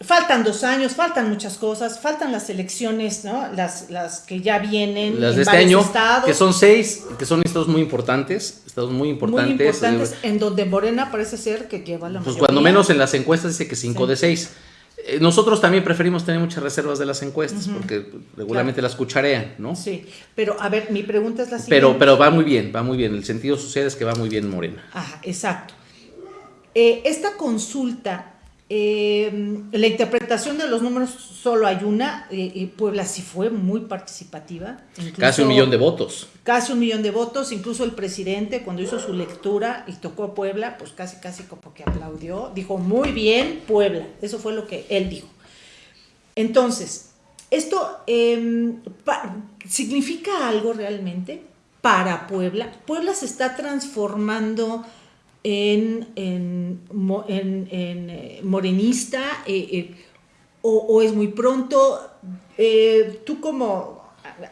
[SPEAKER 1] faltan dos años, faltan muchas cosas, faltan las elecciones, ¿no? Las, las que ya vienen.
[SPEAKER 2] Las de este año, que son seis, que son estados muy importantes, estados muy importantes. Muy importantes,
[SPEAKER 1] en donde Morena parece ser que lleva la
[SPEAKER 2] Pues cuando menos en las encuestas dice que cinco de seis. Eh, nosotros también preferimos tener muchas reservas de las encuestas porque regularmente las cucharean, ¿no?
[SPEAKER 1] Sí, pero a ver, mi pregunta es la siguiente.
[SPEAKER 2] Pero, pero va muy bien, va muy bien. El sentido social es que va muy bien Morena.
[SPEAKER 1] Ajá, exacto. Eh, esta consulta eh, la interpretación de los números solo hay una. Eh, Puebla sí fue muy participativa.
[SPEAKER 2] casi un millón de votos.
[SPEAKER 1] Casi un millón de votos. Incluso el presidente, cuando hizo su lectura y tocó Puebla, pues casi, casi como que aplaudió. Dijo, muy bien, Puebla. Eso fue lo que él dijo. Entonces, ¿esto em, significa algo realmente para Puebla? Puebla se está transformando en, en, eh, morenista eh, eh, o, es muy pronto. tú como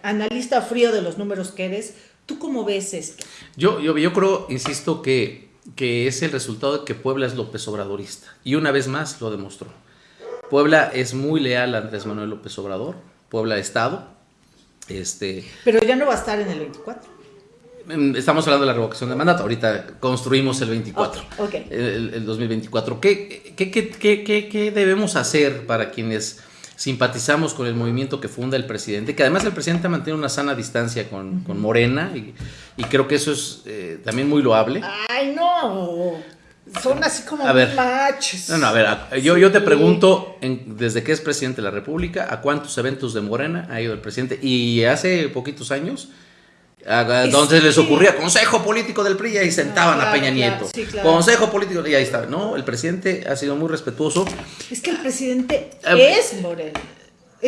[SPEAKER 1] analista frío de los números que eres, ¿tú cómo ves esto?
[SPEAKER 2] Yo, yo, yo creo, insisto, que, que es el resultado de que Puebla es López Obradorista. Y una vez más lo demostró. Puebla es muy leal a Andrés Manuel López Obrador. Puebla Estado. Este,
[SPEAKER 1] Pero ya no va a estar en el 24
[SPEAKER 2] estamos hablando de la revocación de mandato, ahorita construimos el 24, El, 2024. ¿Qué, qué, qué, qué, debemos hacer para quienes simpatizamos con el movimiento que funda el presidente? Que además el presidente mantiene una sana distancia con, con Morena y, y, creo que eso es eh, también muy loable.
[SPEAKER 1] ¡Ay, no! Son así como a ver,
[SPEAKER 2] No, no, a ver, yo, yo te pregunto, desde que es presidente de la República, ¿a cuántos eventos de Morena ha ido el presidente? Y hace poquitos años entonces les ocurría consejo político del PRI y ahí sentaban a Peña Nieto. Consejo político y ahí está. No, el presidente ha sido muy respetuoso.
[SPEAKER 1] Es que el presidente eh, es Moreno.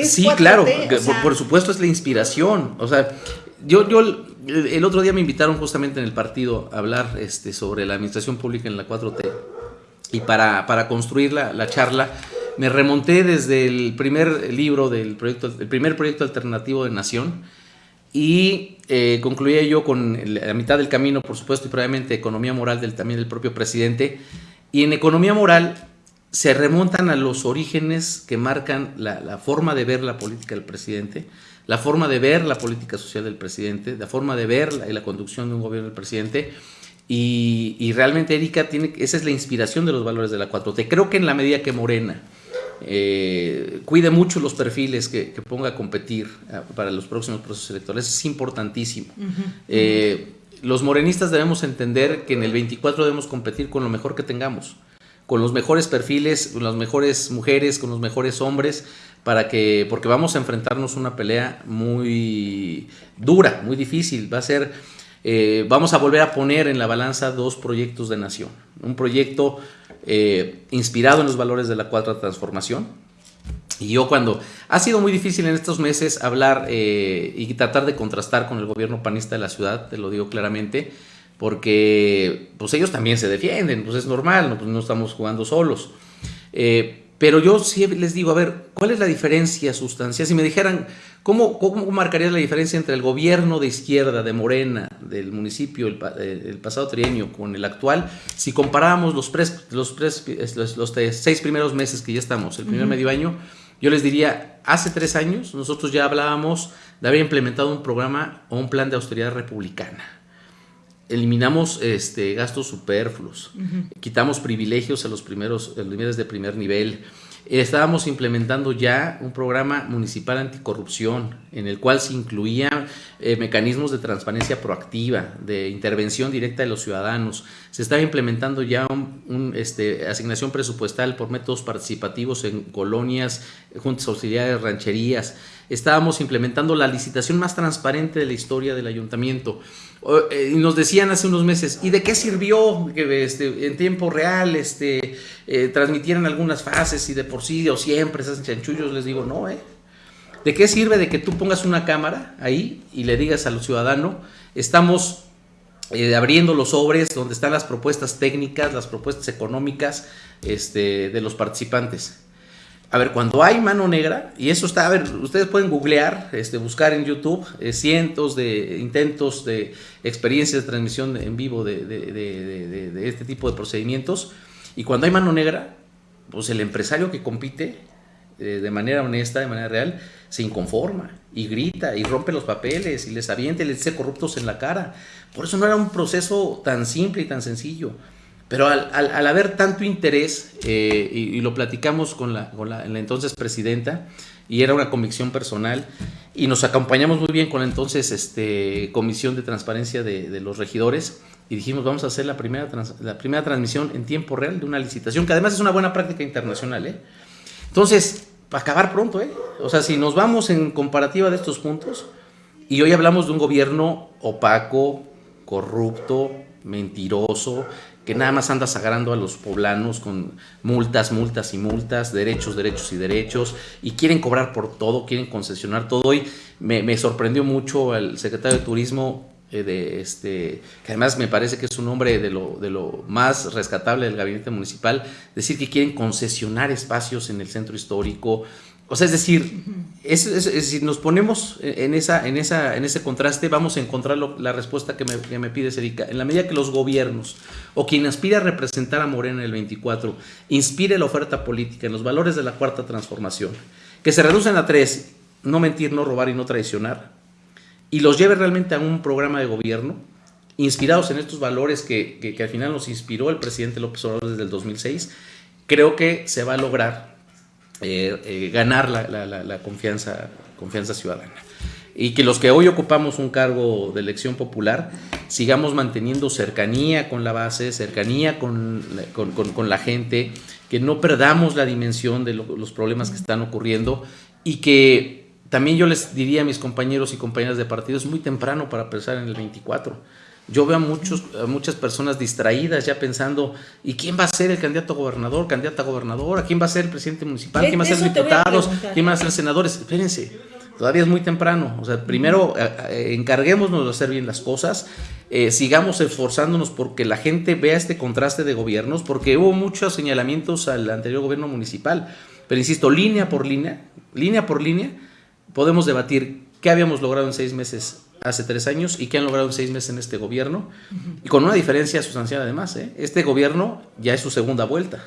[SPEAKER 2] sí, claro, por, supuesto es la inspiración. O sea, yo, yo el otro día me invitaron justamente en el partido a hablar este, sobre la administración pública en la 4T. Y para, para construir la, la charla, me remonté desde el primer libro del proyecto, el primer proyecto alternativo de Nación y eh, concluía yo con la mitad del camino, por supuesto, y probablemente economía moral del, también del propio presidente. Y en economía moral se remontan a los orígenes que marcan la, forma de ver la política del presidente, la forma de ver la política social del presidente, la forma de ver la, la conducción de un gobierno del presidente. Y, y, realmente Erika tiene, esa es la inspiración de los valores de la 4T. Creo que en la medida que Morena eh, cuide mucho los perfiles que, ponga a competir ah, para los próximos procesos electorales. Es importantísimo. Eh, los morenistas debemos entender que en el 24 debemos competir con lo mejor que tengamos, con los mejores perfiles, con las mejores mujeres, con los mejores hombres, para que, porque vamos a enfrentarnos una pelea muy dura, muy difícil. Va a ser, eh, vamos a volver a poner en la balanza dos proyectos de nación. Un proyecto eh, inspirado en los valores de la cuarta transformación. Y yo cuando ha sido muy difícil en estos meses hablar eh, y tratar de contrastar con el gobierno panista de la ciudad, te lo digo claramente, porque pues ellos también se defienden, pues es normal, no, pues estamos jugando solos. Eh, pero yo sí les digo, a ver, ¿cuál es la diferencia sustancial? Si me dijeran, ¿cómo, ¿cómo marcaría la diferencia entre el gobierno de izquierda, de Morena, del municipio, el, el pasado trienio, con el actual? Si comparábamos los, los, los, seis primeros meses que ya estamos, el primer medio año, yo les diría, hace tres años nosotros ya hablábamos de haber implementado un programa o un plan de austeridad republicana eliminamos este, gastos superfluos, quitamos privilegios a los primeros a los niveles de primer nivel. Estábamos implementando ya un programa municipal anticorrupción en el cual se incluían eh, mecanismos de transparencia proactiva, de intervención directa de los ciudadanos. Se estaba implementando ya un, este, asignación presupuestal por métodos participativos en colonias, juntas auxiliares, rancherías. Estábamos implementando la licitación más transparente de la historia del ayuntamiento. Eh, y nos decían hace unos meses, ¿y de qué sirvió que este, en tiempo real este, eh, transmitieran algunas fases y de por sí o siempre hacen chanchullos? Les digo, no, ¿eh? ¿De qué sirve de que tú pongas una cámara ahí y le digas al ciudadano, estamos eh, abriendo los sobres donde están las propuestas técnicas, las propuestas económicas este, de los participantes? A ver, cuando hay mano negra, y eso está, a ver, ustedes pueden googlear, este, buscar en YouTube eh, cientos de intentos de experiencias de transmisión en vivo de, de, este tipo de procedimientos, y cuando hay mano negra, pues el empresario que compite eh, de manera honesta, de manera real, se inconforma y grita y rompe los papeles y les avienta y les dice corruptos en la cara. Por eso no era un proceso tan simple y tan sencillo. Pero al, al, haber tanto interés, eh, y, lo platicamos con, la, con la, entonces presidenta, y era una convicción personal, y nos acompañamos muy bien con la entonces este, Comisión de Transparencia de, los Regidores, y dijimos, vamos a hacer la primera, la primera transmisión en tiempo real de una licitación, que además es una buena práctica internacional. ¿eh? Entonces, para acabar pronto, ¿eh? O sea, si nos vamos en comparativa de estos puntos, y hoy hablamos de un gobierno opaco, corrupto, mentiroso, que nada más anda sagrando a los poblanos con multas, multas y multas, derechos, derechos y derechos, y quieren cobrar por todo, quieren concesionar todo. Hoy me, sorprendió mucho el secretario de Turismo, eh, de este, que además me parece que es un hombre de lo, de lo más rescatable del gabinete municipal, decir que quieren concesionar espacios en el centro histórico, o sea, es decir, si nos ponemos en, esa, en, esa, en ese contraste, vamos a encontrar la respuesta que me, que me pides, Erika. En la medida que los gobiernos o quien aspira a representar a Morena en el 24 inspire la oferta política en los valores de la cuarta transformación, que se reducen a tres, no mentir, no robar y no traicionar, y los lleve realmente a un programa de gobierno inspirados en estos valores que, que al final nos inspiró el presidente López Obrador desde el 2006, creo que se va a lograr eh, eh, ganar la, confianza, ciudadana. Y que los que hoy ocupamos un cargo de elección popular sigamos manteniendo cercanía con la base, cercanía con, con, la gente, que no perdamos la dimensión de los problemas que están ocurriendo y que también yo les diría a mis compañeros y compañeras de partido, es muy temprano para pensar en el 24 yo veo a, muchos, muchas personas distraídas ya pensando, ¿y quién va a ser el candidato a gobernador, candidata a gobernador? quién va a ser el presidente municipal? ¿Quién va a ser diputados? ¿Quién van a ser senadores? Espérense, todavía es muy temprano. O sea, primero eh, eh, encarguémonos de hacer bien las cosas, eh, sigamos esforzándonos porque la gente vea este contraste de gobiernos, porque hubo muchos señalamientos al anterior gobierno municipal. Pero insisto, línea por línea, línea por línea, podemos debatir qué habíamos logrado en seis meses hace tres años y que han logrado en seis meses en este gobierno. Y con una diferencia sustancial además. ¿eh? Este gobierno ya es su segunda vuelta.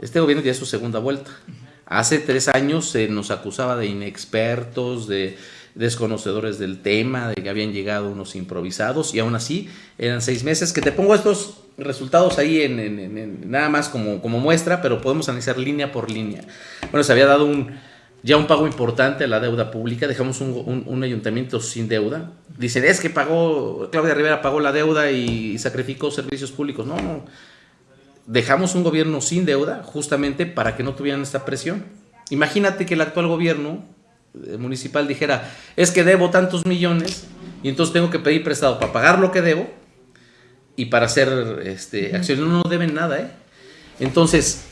[SPEAKER 2] Este gobierno ya es su segunda vuelta. Hace tres años se nos acusaba de inexpertos, de desconocedores del tema, de que habían llegado unos improvisados y aún así eran seis meses. Que te pongo estos resultados ahí en, nada más como, como muestra, pero podemos analizar línea por línea. Bueno, se había dado un, ya un pago importante a la deuda pública, dejamos un, ayuntamiento sin deuda. Dicen, es que pagó, Claudia Rivera pagó la deuda y sacrificó servicios públicos. No, no. Dejamos un gobierno sin deuda justamente para que no tuvieran esta presión. Imagínate que el actual gobierno eh, municipal dijera, es que debo tantos millones y entonces tengo que pedir prestado para pagar lo que debo y para hacer este, acciones. No, no deben nada, ¿eh? Entonces,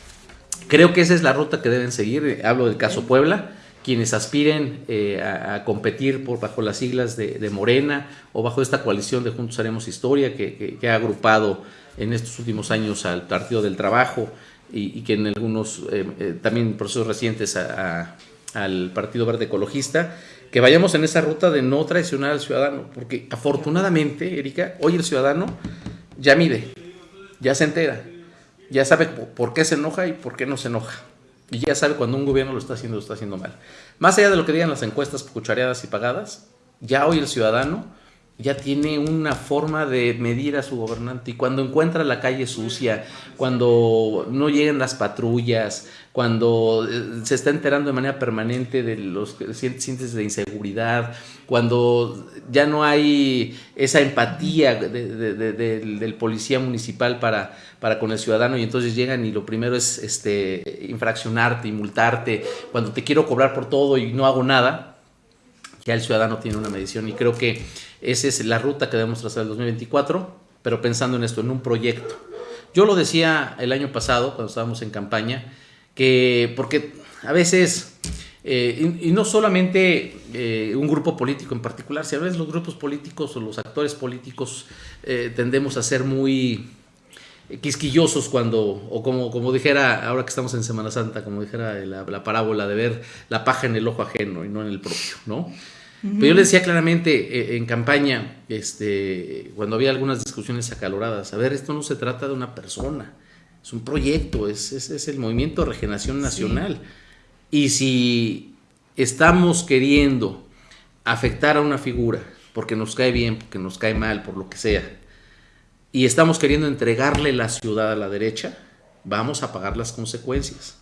[SPEAKER 2] Creo que esa es la ruta que deben seguir. Hablo del caso Puebla. Quienes aspiren eh, a, competir por, bajo las siglas de, Morena o bajo esta coalición de Juntos Haremos Historia que, ha agrupado en estos últimos años al Partido del Trabajo y, que en algunos eh, eh, también procesos recientes al Partido Verde Ecologista, que vayamos en esa ruta de no traicionar al ciudadano, porque afortunadamente, Erika, hoy el ciudadano ya mide, ya se entera, ya sabe por qué se enoja y por qué no se enoja. Y ya sabe cuando un gobierno lo está haciendo lo está haciendo mal. Más allá de lo que digan las encuestas cuchareadas y pagadas, ya hoy el ciudadano ya tiene una forma de medir a su gobernante y cuando encuentra la calle sucia, cuando no llegan las patrullas, cuando eh, se está enterando de manera permanente de los sientes de inseguridad, cuando ya no hay esa empatía del policía municipal para, para con el ciudadano y entonces llegan y lo primero es este, infraccionarte y multarte, cuando te quiero cobrar por todo y no hago nada, ya el ciudadano tiene una medición y creo que esa es la ruta que debemos trazar el 2024, pero pensando en esto, en un proyecto. Yo lo decía el año pasado, cuando estábamos en campaña, que porque a veces, eh, y, no solamente eh, un grupo político en particular, si a veces los grupos políticos o los actores políticos eh, tendemos a ser muy quisquillosos cuando, o como, como dijera, ahora que estamos en Semana Santa, como dijera la, la, parábola de ver la paja en el ojo ajeno y no en el propio, ¿no? Pero yo le decía claramente en campaña, este, cuando había algunas discusiones acaloradas, a ver, esto no se trata de una persona, es un proyecto, es, es, el movimiento de regeneración nacional. Y si estamos queriendo afectar a una figura porque nos cae bien, porque nos cae mal, por lo que sea, y estamos queriendo entregarle la ciudad a la derecha, vamos a pagar las consecuencias.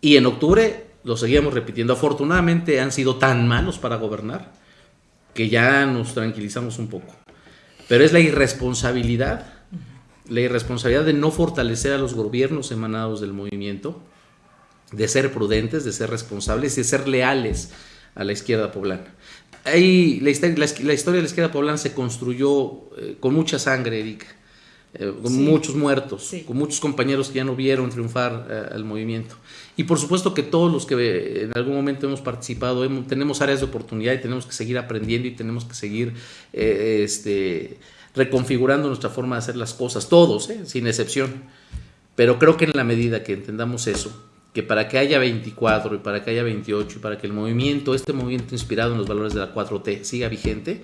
[SPEAKER 2] Y en octubre lo seguíamos repitiendo. Afortunadamente han sido tan malos para gobernar que ya nos tranquilizamos un poco. Pero es la irresponsabilidad la irresponsabilidad de no fortalecer a los gobiernos emanados del movimiento, de ser prudentes, de ser responsables y de ser leales a la izquierda poblana. Ahí, la, historia, de la izquierda poblana se construyó eh, con mucha sangre, Erika, eh, con muchos muertos, con muchos compañeros que ya no vieron triunfar eh, al movimiento. Y por supuesto que todos los que en algún momento hemos participado tenemos áreas de oportunidad y tenemos que seguir aprendiendo y tenemos que seguir este, reconfigurando nuestra forma de hacer las cosas, todos, ¿eh? sin excepción. Pero creo que en la medida que entendamos eso, que para que haya 24 y para que haya 28 y para que el movimiento, este movimiento inspirado en los valores de la 4T siga vigente,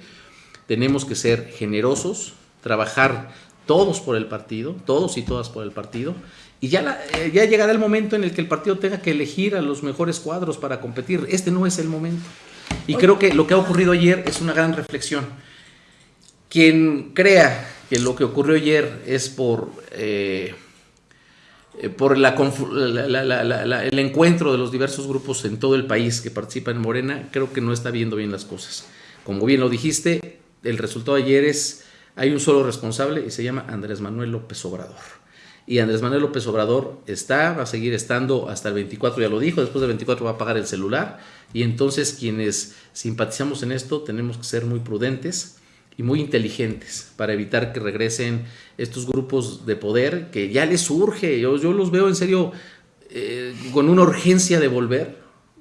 [SPEAKER 2] tenemos que ser generosos, trabajar todos por el partido, todos y todas por el partido, y ya, eh, ya llegará el momento en el que el partido tenga que elegir a los mejores cuadros para competir. Este no es el momento. Y creo que lo que ha ocurrido ayer es una gran reflexión quien crea que lo que ocurrió ayer es por, eh, eh, por la, el encuentro de los diversos grupos en todo el país que participan en Morena, creo que no está viendo bien las cosas. Como bien lo dijiste, el resultado ayer es, hay un solo responsable y se llama Andrés Manuel López Obrador. Y Andrés Manuel López Obrador está, va a seguir estando hasta el 24, ya lo dijo, después del 24 va a pagar el celular. Y entonces quienes simpatizamos en esto tenemos que ser muy prudentes y muy inteligentes para evitar que regresen estos grupos de poder que ya les surge. Yo, los veo en serio eh, con una urgencia de volver,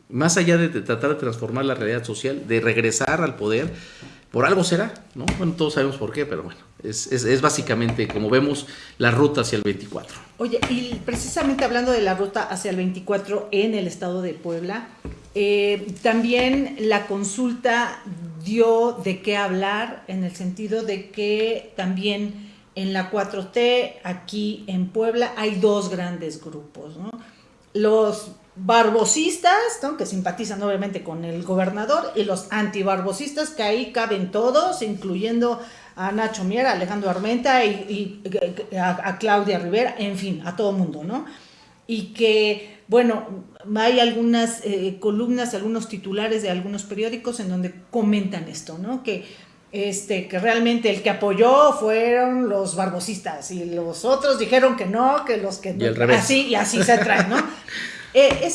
[SPEAKER 2] más allá de tratar de transformar la realidad social, de regresar al poder. Por algo será, ¿no? Bueno, todos sabemos por qué, pero bueno, es, básicamente como vemos la ruta hacia el 24.
[SPEAKER 1] Oye, y precisamente hablando de la ruta hacia el 24 en el estado de Puebla, eh, también la consulta dio de qué hablar en el sentido de que también en la 4T, aquí en Puebla, hay dos grandes grupos, Los barbosistas, que simpatizan obviamente con el gobernador, y los antibarbosistas, que ahí caben todos, incluyendo a Nacho Mier, a Alejandro Armenta y, a, Claudia Rivera, en fin, a todo mundo, ¿no? Y que, bueno, hay algunas eh, columnas, algunos titulares de algunos periódicos en donde comentan esto, ¿no? Que, este, que realmente el que apoyó fueron los barbosistas y los otros dijeron que no, que los que no. Así, y así se trae, ¿no? Eh,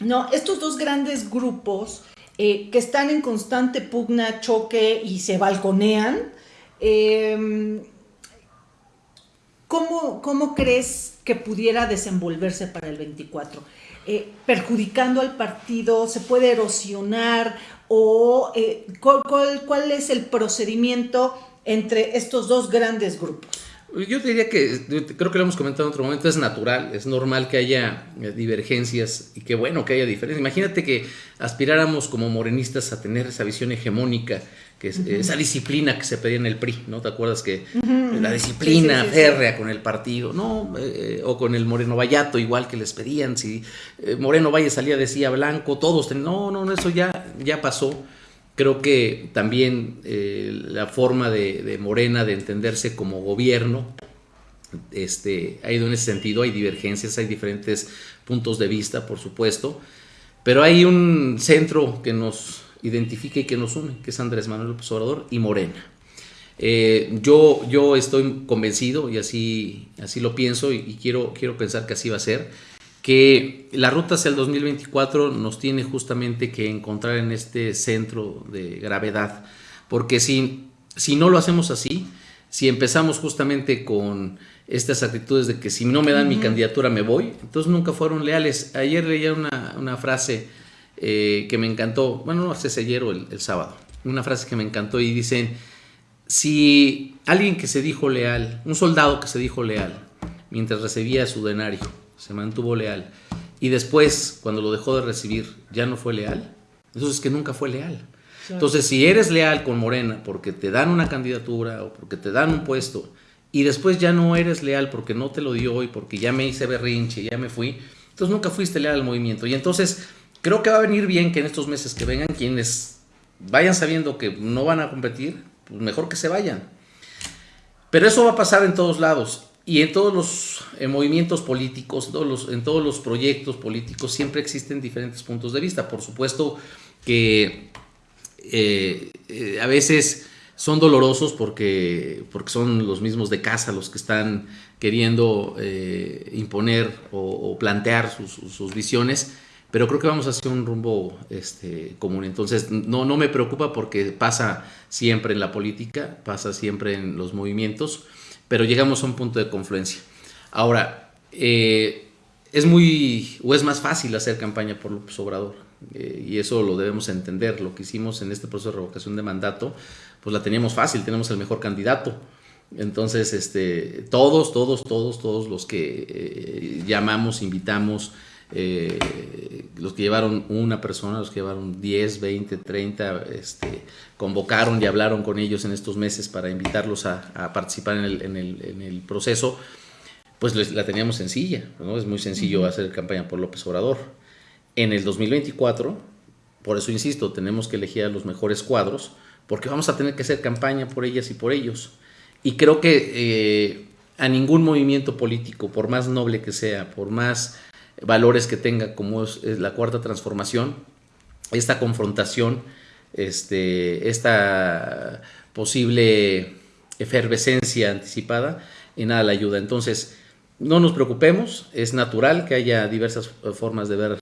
[SPEAKER 1] no, estos dos grandes grupos eh, que están en constante pugna, choque y se balconean, em, ¿cómo, crees que pudiera desenvolverse para el 24? Eh, perjudicando al partido, se puede erosionar o ¿cuál, es el procedimiento entre estos dos grandes grupos?
[SPEAKER 2] Yo diría que, creo que lo hemos comentado en otro momento, es natural, es normal que haya eh, divergencias y que bueno que haya diferencias. Imagínate que aspiráramos como morenistas a tener esa visión hegemónica, que es, esa disciplina que se pedía en el PRI, ¿no? ¿Te acuerdas que la disciplina férrea con el partido, ¿no? Eh, o con el Moreno Vallato, igual que les pedían, si eh, Moreno Valle salía decía blanco, todos, no, no, eso ya, ya pasó. Creo que también eh, la forma de, Morena de entenderse como gobierno este, ha ido en ese sentido. Hay divergencias, hay diferentes puntos de vista, por supuesto, pero hay un centro que nos identifica y que nos une, que es Andrés Manuel López Obrador y Morena. Eh, yo, yo estoy convencido y así, así lo pienso y, quiero, quiero pensar que así va a ser, que la ruta hacia el 2024 nos tiene justamente que encontrar en este centro de gravedad, porque si, si no lo hacemos así, si empezamos justamente con estas actitudes de que si no me dan mi candidatura me voy, entonces nunca fueron leales. Ayer leía una, frase eh, que me encantó, bueno, no sé si ayer o el, sábado, una frase que me encantó y dicen, si alguien que se dijo leal, un soldado que se dijo leal, mientras recibía su denario, se mantuvo leal, y después, cuando lo dejó de recibir, ya no fue leal, entonces es que nunca fue leal. Entonces, si eres leal con Morena porque te dan una candidatura o porque te dan un puesto y después ya no eres leal porque no te lo dio y porque ya me hice berrinche, ya me fui, entonces nunca fuiste leal al movimiento. Y entonces creo que va a venir bien que en estos meses que vengan quienes vayan sabiendo que no van a competir, pues mejor que se vayan. Pero eso va a pasar en todos lados y en todos los movimientos políticos, todos los, en todos los proyectos políticos siempre existen diferentes puntos de vista. Por supuesto que eh, eh, a veces son dolorosos porque, porque son los mismos de casa los que están queriendo eh, imponer o, plantear sus, visiones, pero creo que vamos hacia un rumbo este, común. Entonces, no, no me preocupa porque pasa siempre en la política, pasa siempre en los movimientos, pero llegamos a un punto de confluencia. Ahora, es muy, o es más fácil hacer campaña por López Obrador eh, y eso lo debemos entender, lo que hicimos en este proceso de revocación de mandato, pues la teníamos fácil, tenemos el mejor candidato. Entonces, este, todos, todos, todos, todos los que eh, llamamos, invitamos, eh, los que llevaron una persona, los que llevaron 10, 20, 30, este, convocaron y hablaron con ellos en estos meses para invitarlos a, participar en el, en, el, en el, proceso, pues la teníamos sencilla, ¿no? Es muy sencillo hacer campaña por López Obrador en el 2024, por eso insisto, tenemos que elegir a los mejores cuadros, porque vamos a tener que hacer campaña por ellas y por ellos. Y creo que eh, a ningún movimiento político, por más noble que sea, por más valores que tenga, como es, la cuarta transformación, esta confrontación, este, esta posible efervescencia anticipada, en nada la ayuda. Entonces, no nos preocupemos, es natural que haya diversas formas de ver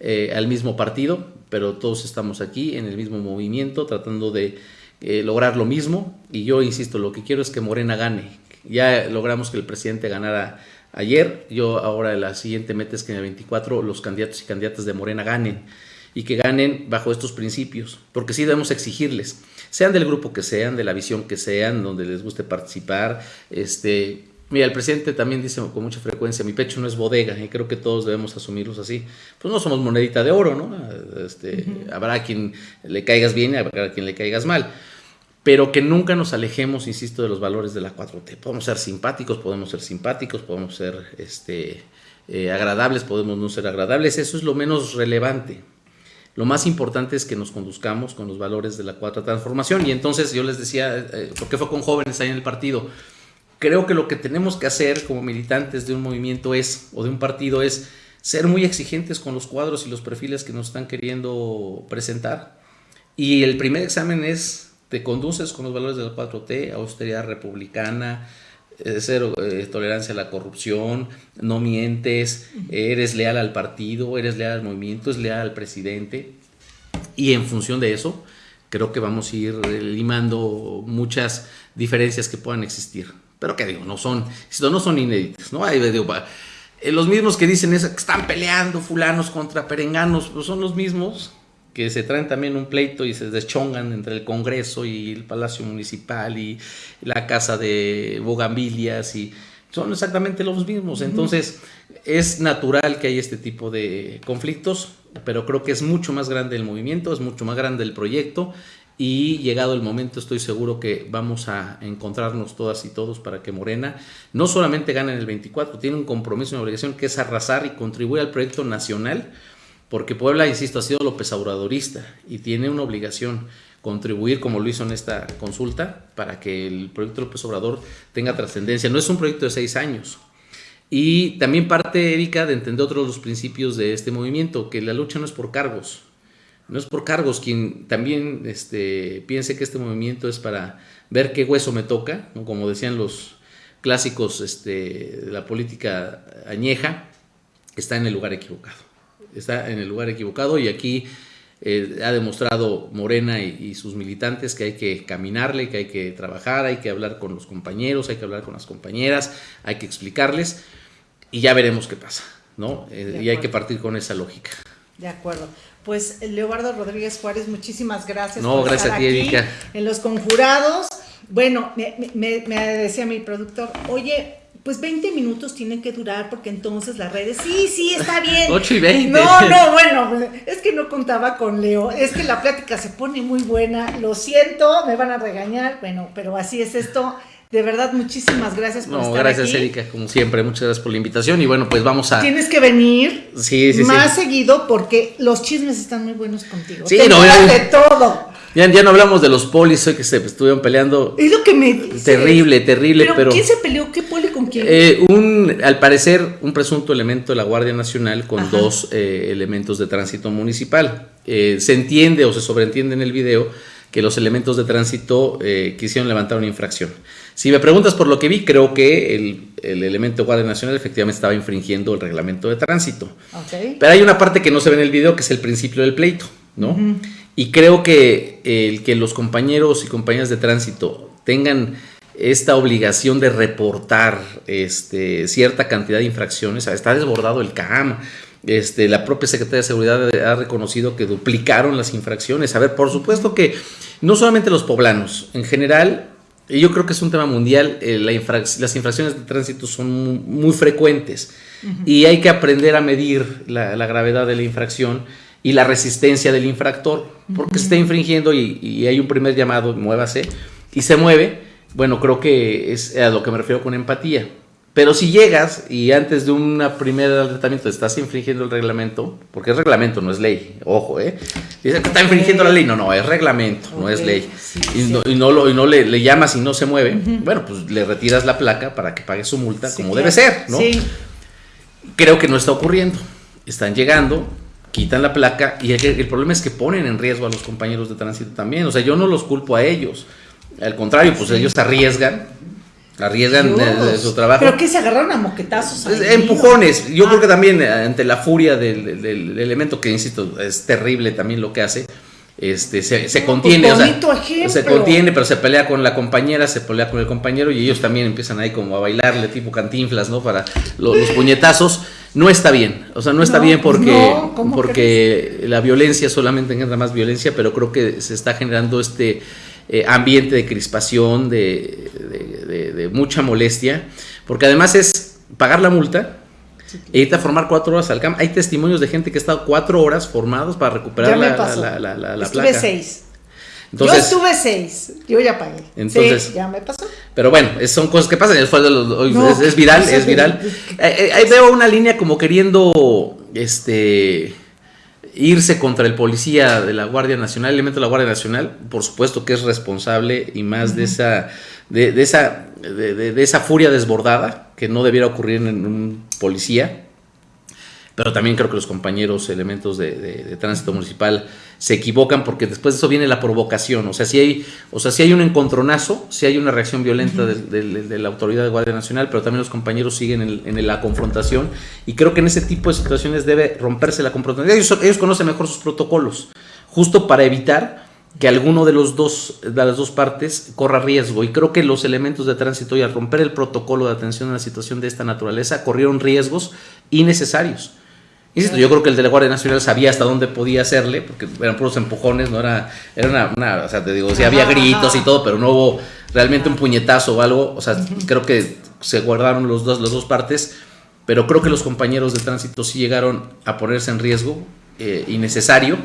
[SPEAKER 2] eh, al mismo partido, pero todos estamos aquí en el mismo movimiento tratando de eh, lograr lo mismo. Y yo insisto, lo que quiero es que Morena gane. Ya logramos que el presidente ganara ayer. Yo ahora la siguiente meta es que en el 24 los candidatos y candidatas de Morena ganen y que ganen bajo estos principios, porque sí debemos exigirles, sean del grupo que sean, de la visión que sean, donde les guste participar, este, Mira, el presidente también dice con mucha frecuencia, mi pecho no es bodega, y creo que todos debemos asumirlos así. Pues no somos monedita de oro, ¿no? Este, Habrá quien le caigas bien y habrá quien le caigas mal. Pero que nunca nos alejemos, insisto, de los valores de la 4T. Podemos ser simpáticos, podemos ser simpáticos, podemos ser este, eh, agradables, podemos no ser agradables. Eso es lo menos relevante. Lo más importante es que nos conduzcamos con los valores de la cuarta transformación. Y entonces yo les decía, eh, ¿por qué fue con jóvenes ahí en el partido? creo que lo que tenemos que hacer como militantes de un movimiento es, o de un partido es, ser muy exigentes con los cuadros y los perfiles que nos están queriendo presentar. Y el primer examen es, te conduces con los valores del 4T, austeridad republicana, eh, cero eh, tolerancia a la corrupción, no mientes, eres leal al partido, eres leal al movimiento, es leal al presidente. Y en función de eso, creo que vamos a ir limando muchas diferencias que puedan existir. Pero que digo, no son, no son inéditos, ¿no? Hay, eh, los mismos que dicen eso, que están peleando fulanos contra perenganos, pues son los mismos que se traen también un pleito y se deschongan entre el Congreso y el Palacio Municipal y la Casa de Bogambilias y son exactamente los mismos. Entonces es natural que haya este tipo de conflictos, pero creo que es mucho más grande el movimiento, es mucho más grande el proyecto y llegado el momento estoy seguro que vamos a encontrarnos todas y todos para que Morena no solamente gane en el 24, tiene un compromiso y una obligación que es arrasar y contribuir al proyecto nacional, porque Puebla, insisto, ha sido López Obradorista y tiene una obligación contribuir como lo hizo en esta consulta para que el proyecto López Obrador tenga trascendencia. No es un proyecto de seis años. Y también parte, Erika, de entender otros los principios de este movimiento, que la lucha no es por cargos, no es por cargos, quien también este, piense que este movimiento es para ver qué hueso me toca, como decían los clásicos este, de la política añeja, está en el lugar equivocado. Está en el lugar equivocado y aquí eh, ha demostrado Morena y, sus militantes que hay que caminarle, que hay que trabajar, hay que hablar con los compañeros, hay que hablar con las compañeras, hay que explicarles y ya veremos qué pasa, ¿no? Eh, y hay que partir con esa lógica.
[SPEAKER 1] De acuerdo. Pues Leobardo Rodríguez Juárez, muchísimas gracias
[SPEAKER 2] no, gracias a ti, Erika.
[SPEAKER 1] en los conjurados. Bueno, me, me decía mi productor, oye, pues 20 minutos tienen que durar porque entonces las redes, sí, sí, está bien.
[SPEAKER 2] 8 y 20.
[SPEAKER 1] No, no, bueno, es que no contaba con Leo, es que la plática se pone muy buena, lo siento, me van a regañar, bueno, pero así es esto. De verdad, muchísimas gracias
[SPEAKER 2] por no, gracias, Erika, como siempre, muchas gracias por la invitación y bueno, pues vamos a...
[SPEAKER 1] Tienes que venir
[SPEAKER 2] sí, sí,
[SPEAKER 1] más seguido porque los chismes están muy buenos contigo.
[SPEAKER 2] Sí, no, de todo. Ya, ya no hablamos de los polis hoy que se estuvieron peleando.
[SPEAKER 1] Es lo que me.
[SPEAKER 2] Terrible, terrible, pero.
[SPEAKER 1] ¿Quién se peleó? ¿Qué poli con quién?
[SPEAKER 2] Eh, un, al parecer, un presunto elemento de la Guardia Nacional con dos eh, elementos de tránsito municipal. Eh, se entiende o se sobreentiende en el video que los elementos de tránsito quisieron levantar una infracción. Si me preguntas por lo que vi, creo que el, el elemento de Guardia Nacional efectivamente estaba infringiendo el reglamento de tránsito. Pero hay una parte que no se ve en el video que es el principio del pleito, ¿no? Y creo que el que los compañeros y compañeras de tránsito tengan esta obligación de reportar este, cierta cantidad de infracciones, está desbordado el CAM. Este, la propia Secretaría de Seguridad ha reconocido que duplicaron las infracciones. A ver, por supuesto que no solamente los poblanos, en general, yo creo que es un tema mundial, eh, las infracciones de tránsito son muy, frecuentes y hay que aprender a medir la, la gravedad de la infracción y la resistencia del infractor, porque se está infringiendo y, hay un primer llamado, muévase, y se mueve, bueno, creo que es a lo que me refiero con empatía. Pero si llegas y antes de una primera tratamiento estás infringiendo el reglamento, porque es reglamento, no es ley, ojo, ¿eh? Dice que está infringiendo la ley, no, no, es reglamento, no es ley. y, no, y, no, lo, y no le, le, llamas y no se mueve, bueno, pues le retiras la placa para que pague su multa como debe ser, ¿no? Creo que no está ocurriendo. Están llegando, quitan la placa y el, problema es que ponen en riesgo a los compañeros de tránsito también. O sea, yo no los culpo a ellos. Al contrario, pues ellos arriesgan, arriesgan su trabajo.
[SPEAKER 1] ¿Pero que se agarraron a moquetazos?
[SPEAKER 2] Empujones. Yo creo que ah. también eh, ante la furia del, del, elemento que, insisto, es terrible también lo que hace. Este, se, se contiene, o sea, se contiene, pero se pelea con la compañera, se pelea con el compañero y ellos también empiezan ahí como a bailarle tipo cantinflas, ¿no? Para los, los puñetazos no está bien. O sea, no está bien porque, porque la violencia solamente genera más violencia, pero creo que se está generando este eh, ambiente de crispación, de, de, mucha molestia, porque además es pagar la multa. E irte a formar cuatro horas al campo. Hay testimonios de gente que ha estado cuatro horas formados para recuperar la, la, la, la,
[SPEAKER 1] Estuve seis yo estuve seis, yo ya pagué.
[SPEAKER 2] Entonces,
[SPEAKER 1] ya me pasó.
[SPEAKER 2] Pero bueno, son cosas que pasan. es, viral, es viral. Eh, eh, ahí veo una línea como queriendo este irse contra el policía de la Guardia Nacional, el elemento de la Guardia Nacional, por supuesto que es responsable y más de esa de, esa de, esa furia desbordada que no debiera ocurrir en un policía pero también creo que los compañeros elementos de, tránsito municipal se equivocan porque después de eso viene la provocación, o sea, si hay, o sea, si hay un encontronazo, si hay una reacción violenta de, la autoridad de Guardia Nacional, pero también los compañeros siguen en, la confrontación y creo que en ese tipo de situaciones debe romperse la confrontación. Ellos, ellos conocen mejor sus protocolos, justo para evitar que alguno de, los dos, de las dos partes corra riesgo. Y creo que los elementos de tránsito y al romper el protocolo de atención a una situación de esta naturaleza corrieron riesgos innecesarios. Insisto, yo creo que el de la Guardia Nacional sabía hasta dónde podía hacerle, porque eran puros empujones, no era, era una, o sea, te digo, sí había gritos y todo, pero no hubo realmente un puñetazo o algo, o sea, creo que se guardaron los dos, las dos partes, pero creo que los compañeros de tránsito sí llegaron a ponerse en riesgo eh, innecesario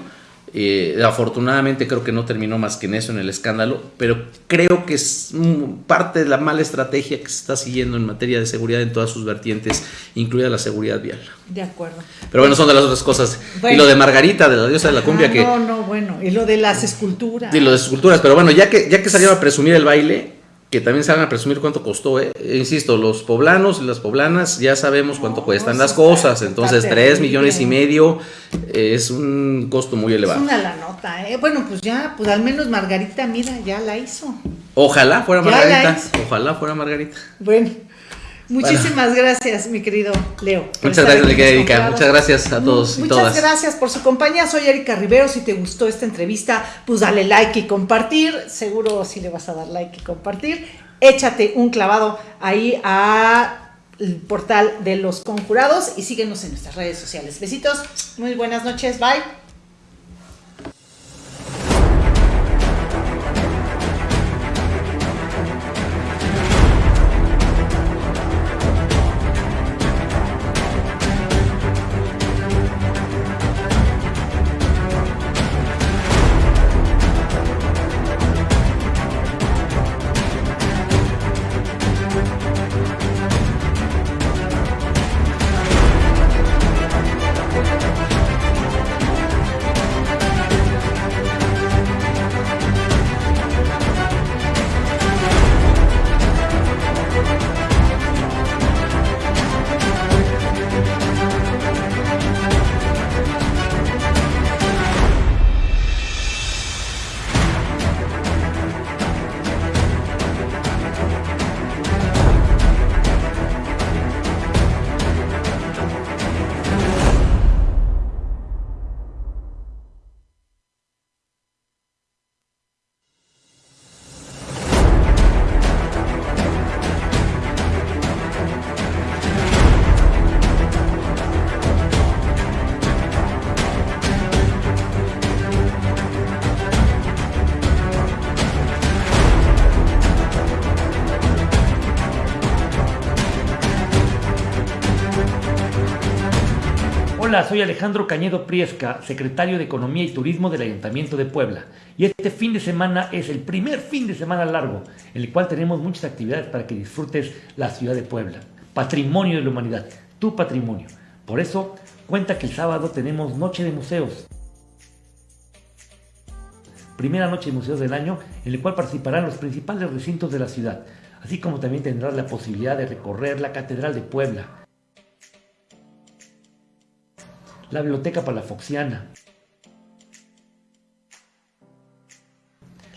[SPEAKER 2] eh, afortunadamente creo que no terminó más que en eso, en el escándalo, pero creo que es parte de la mala estrategia que se está siguiendo en materia de seguridad en todas sus vertientes, incluida la seguridad vial.
[SPEAKER 1] De acuerdo.
[SPEAKER 2] Pero bueno, son de las otras cosas. y lo de Margarita, de la diosa de la cumbia, que...
[SPEAKER 1] No, no, bueno, y lo de las esculturas.
[SPEAKER 2] Y lo de las esculturas, pero bueno, ya que, ya que salieron a presumir el baile, que también se van a presumir cuánto costó. ¿eh? Insisto, los poblanos y las poblanas ya sabemos cuánto cuestan las cosas. Entonces, 3 millones y medio eh, es un costo muy elevado.
[SPEAKER 1] Es una la nota, ¿eh? Bueno, pues ya, pues al menos Margarita, mira, ya la hizo.
[SPEAKER 2] Ojalá fuera Margarita. Ojalá fuera Margarita.
[SPEAKER 1] Bueno. Muchísimas gracias, mi querido Leo.
[SPEAKER 2] Muchas gracias, Erika. Muchas gracias a todos
[SPEAKER 1] y todas. Muchas gracias por su compañía. Soy Erika Rivero. Si te gustó esta entrevista, pues dale like y compartir. Seguro si le vas a dar like y compartir. Échate un clavado ahí a el portal de los conjurados y síguenos en nuestras redes sociales. Besitos, muy buenas noches, bye.
[SPEAKER 3] Soy Alejandro Cañedo Priesca, secretario de Economía y Turismo del Ayuntamiento de Puebla. Y este fin de semana es el primer fin de semana largo, en el cual tenemos muchas actividades para que disfrutes la ciudad de Puebla. Patrimonio de la humanidad, tu patrimonio. Por eso, cuenta que el sábado tenemos Noche de Museos. Primera noche de museos del año, en el cual participarán los principales recintos de la ciudad, así como también tendrás la posibilidad de recorrer la Catedral de Puebla, la Biblioteca Palafoxiana,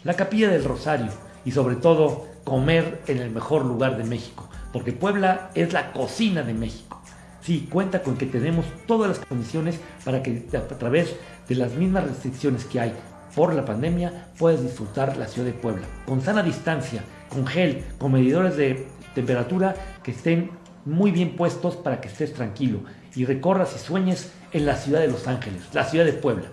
[SPEAKER 3] la Capilla del Rosario y sobre todo comer en el mejor lugar de México, porque Puebla es la cocina de México. Sí, cuenta con que tenemos todas las condiciones para que a través de las mismas restricciones que hay por la pandemia puedas disfrutar la ciudad de Puebla, con sana distancia, con gel, con medidores de temperatura que estén muy bien puestos para que estés tranquilo. Y recorras y sueñes en la ciudad de Los Ángeles, la ciudad de Puebla.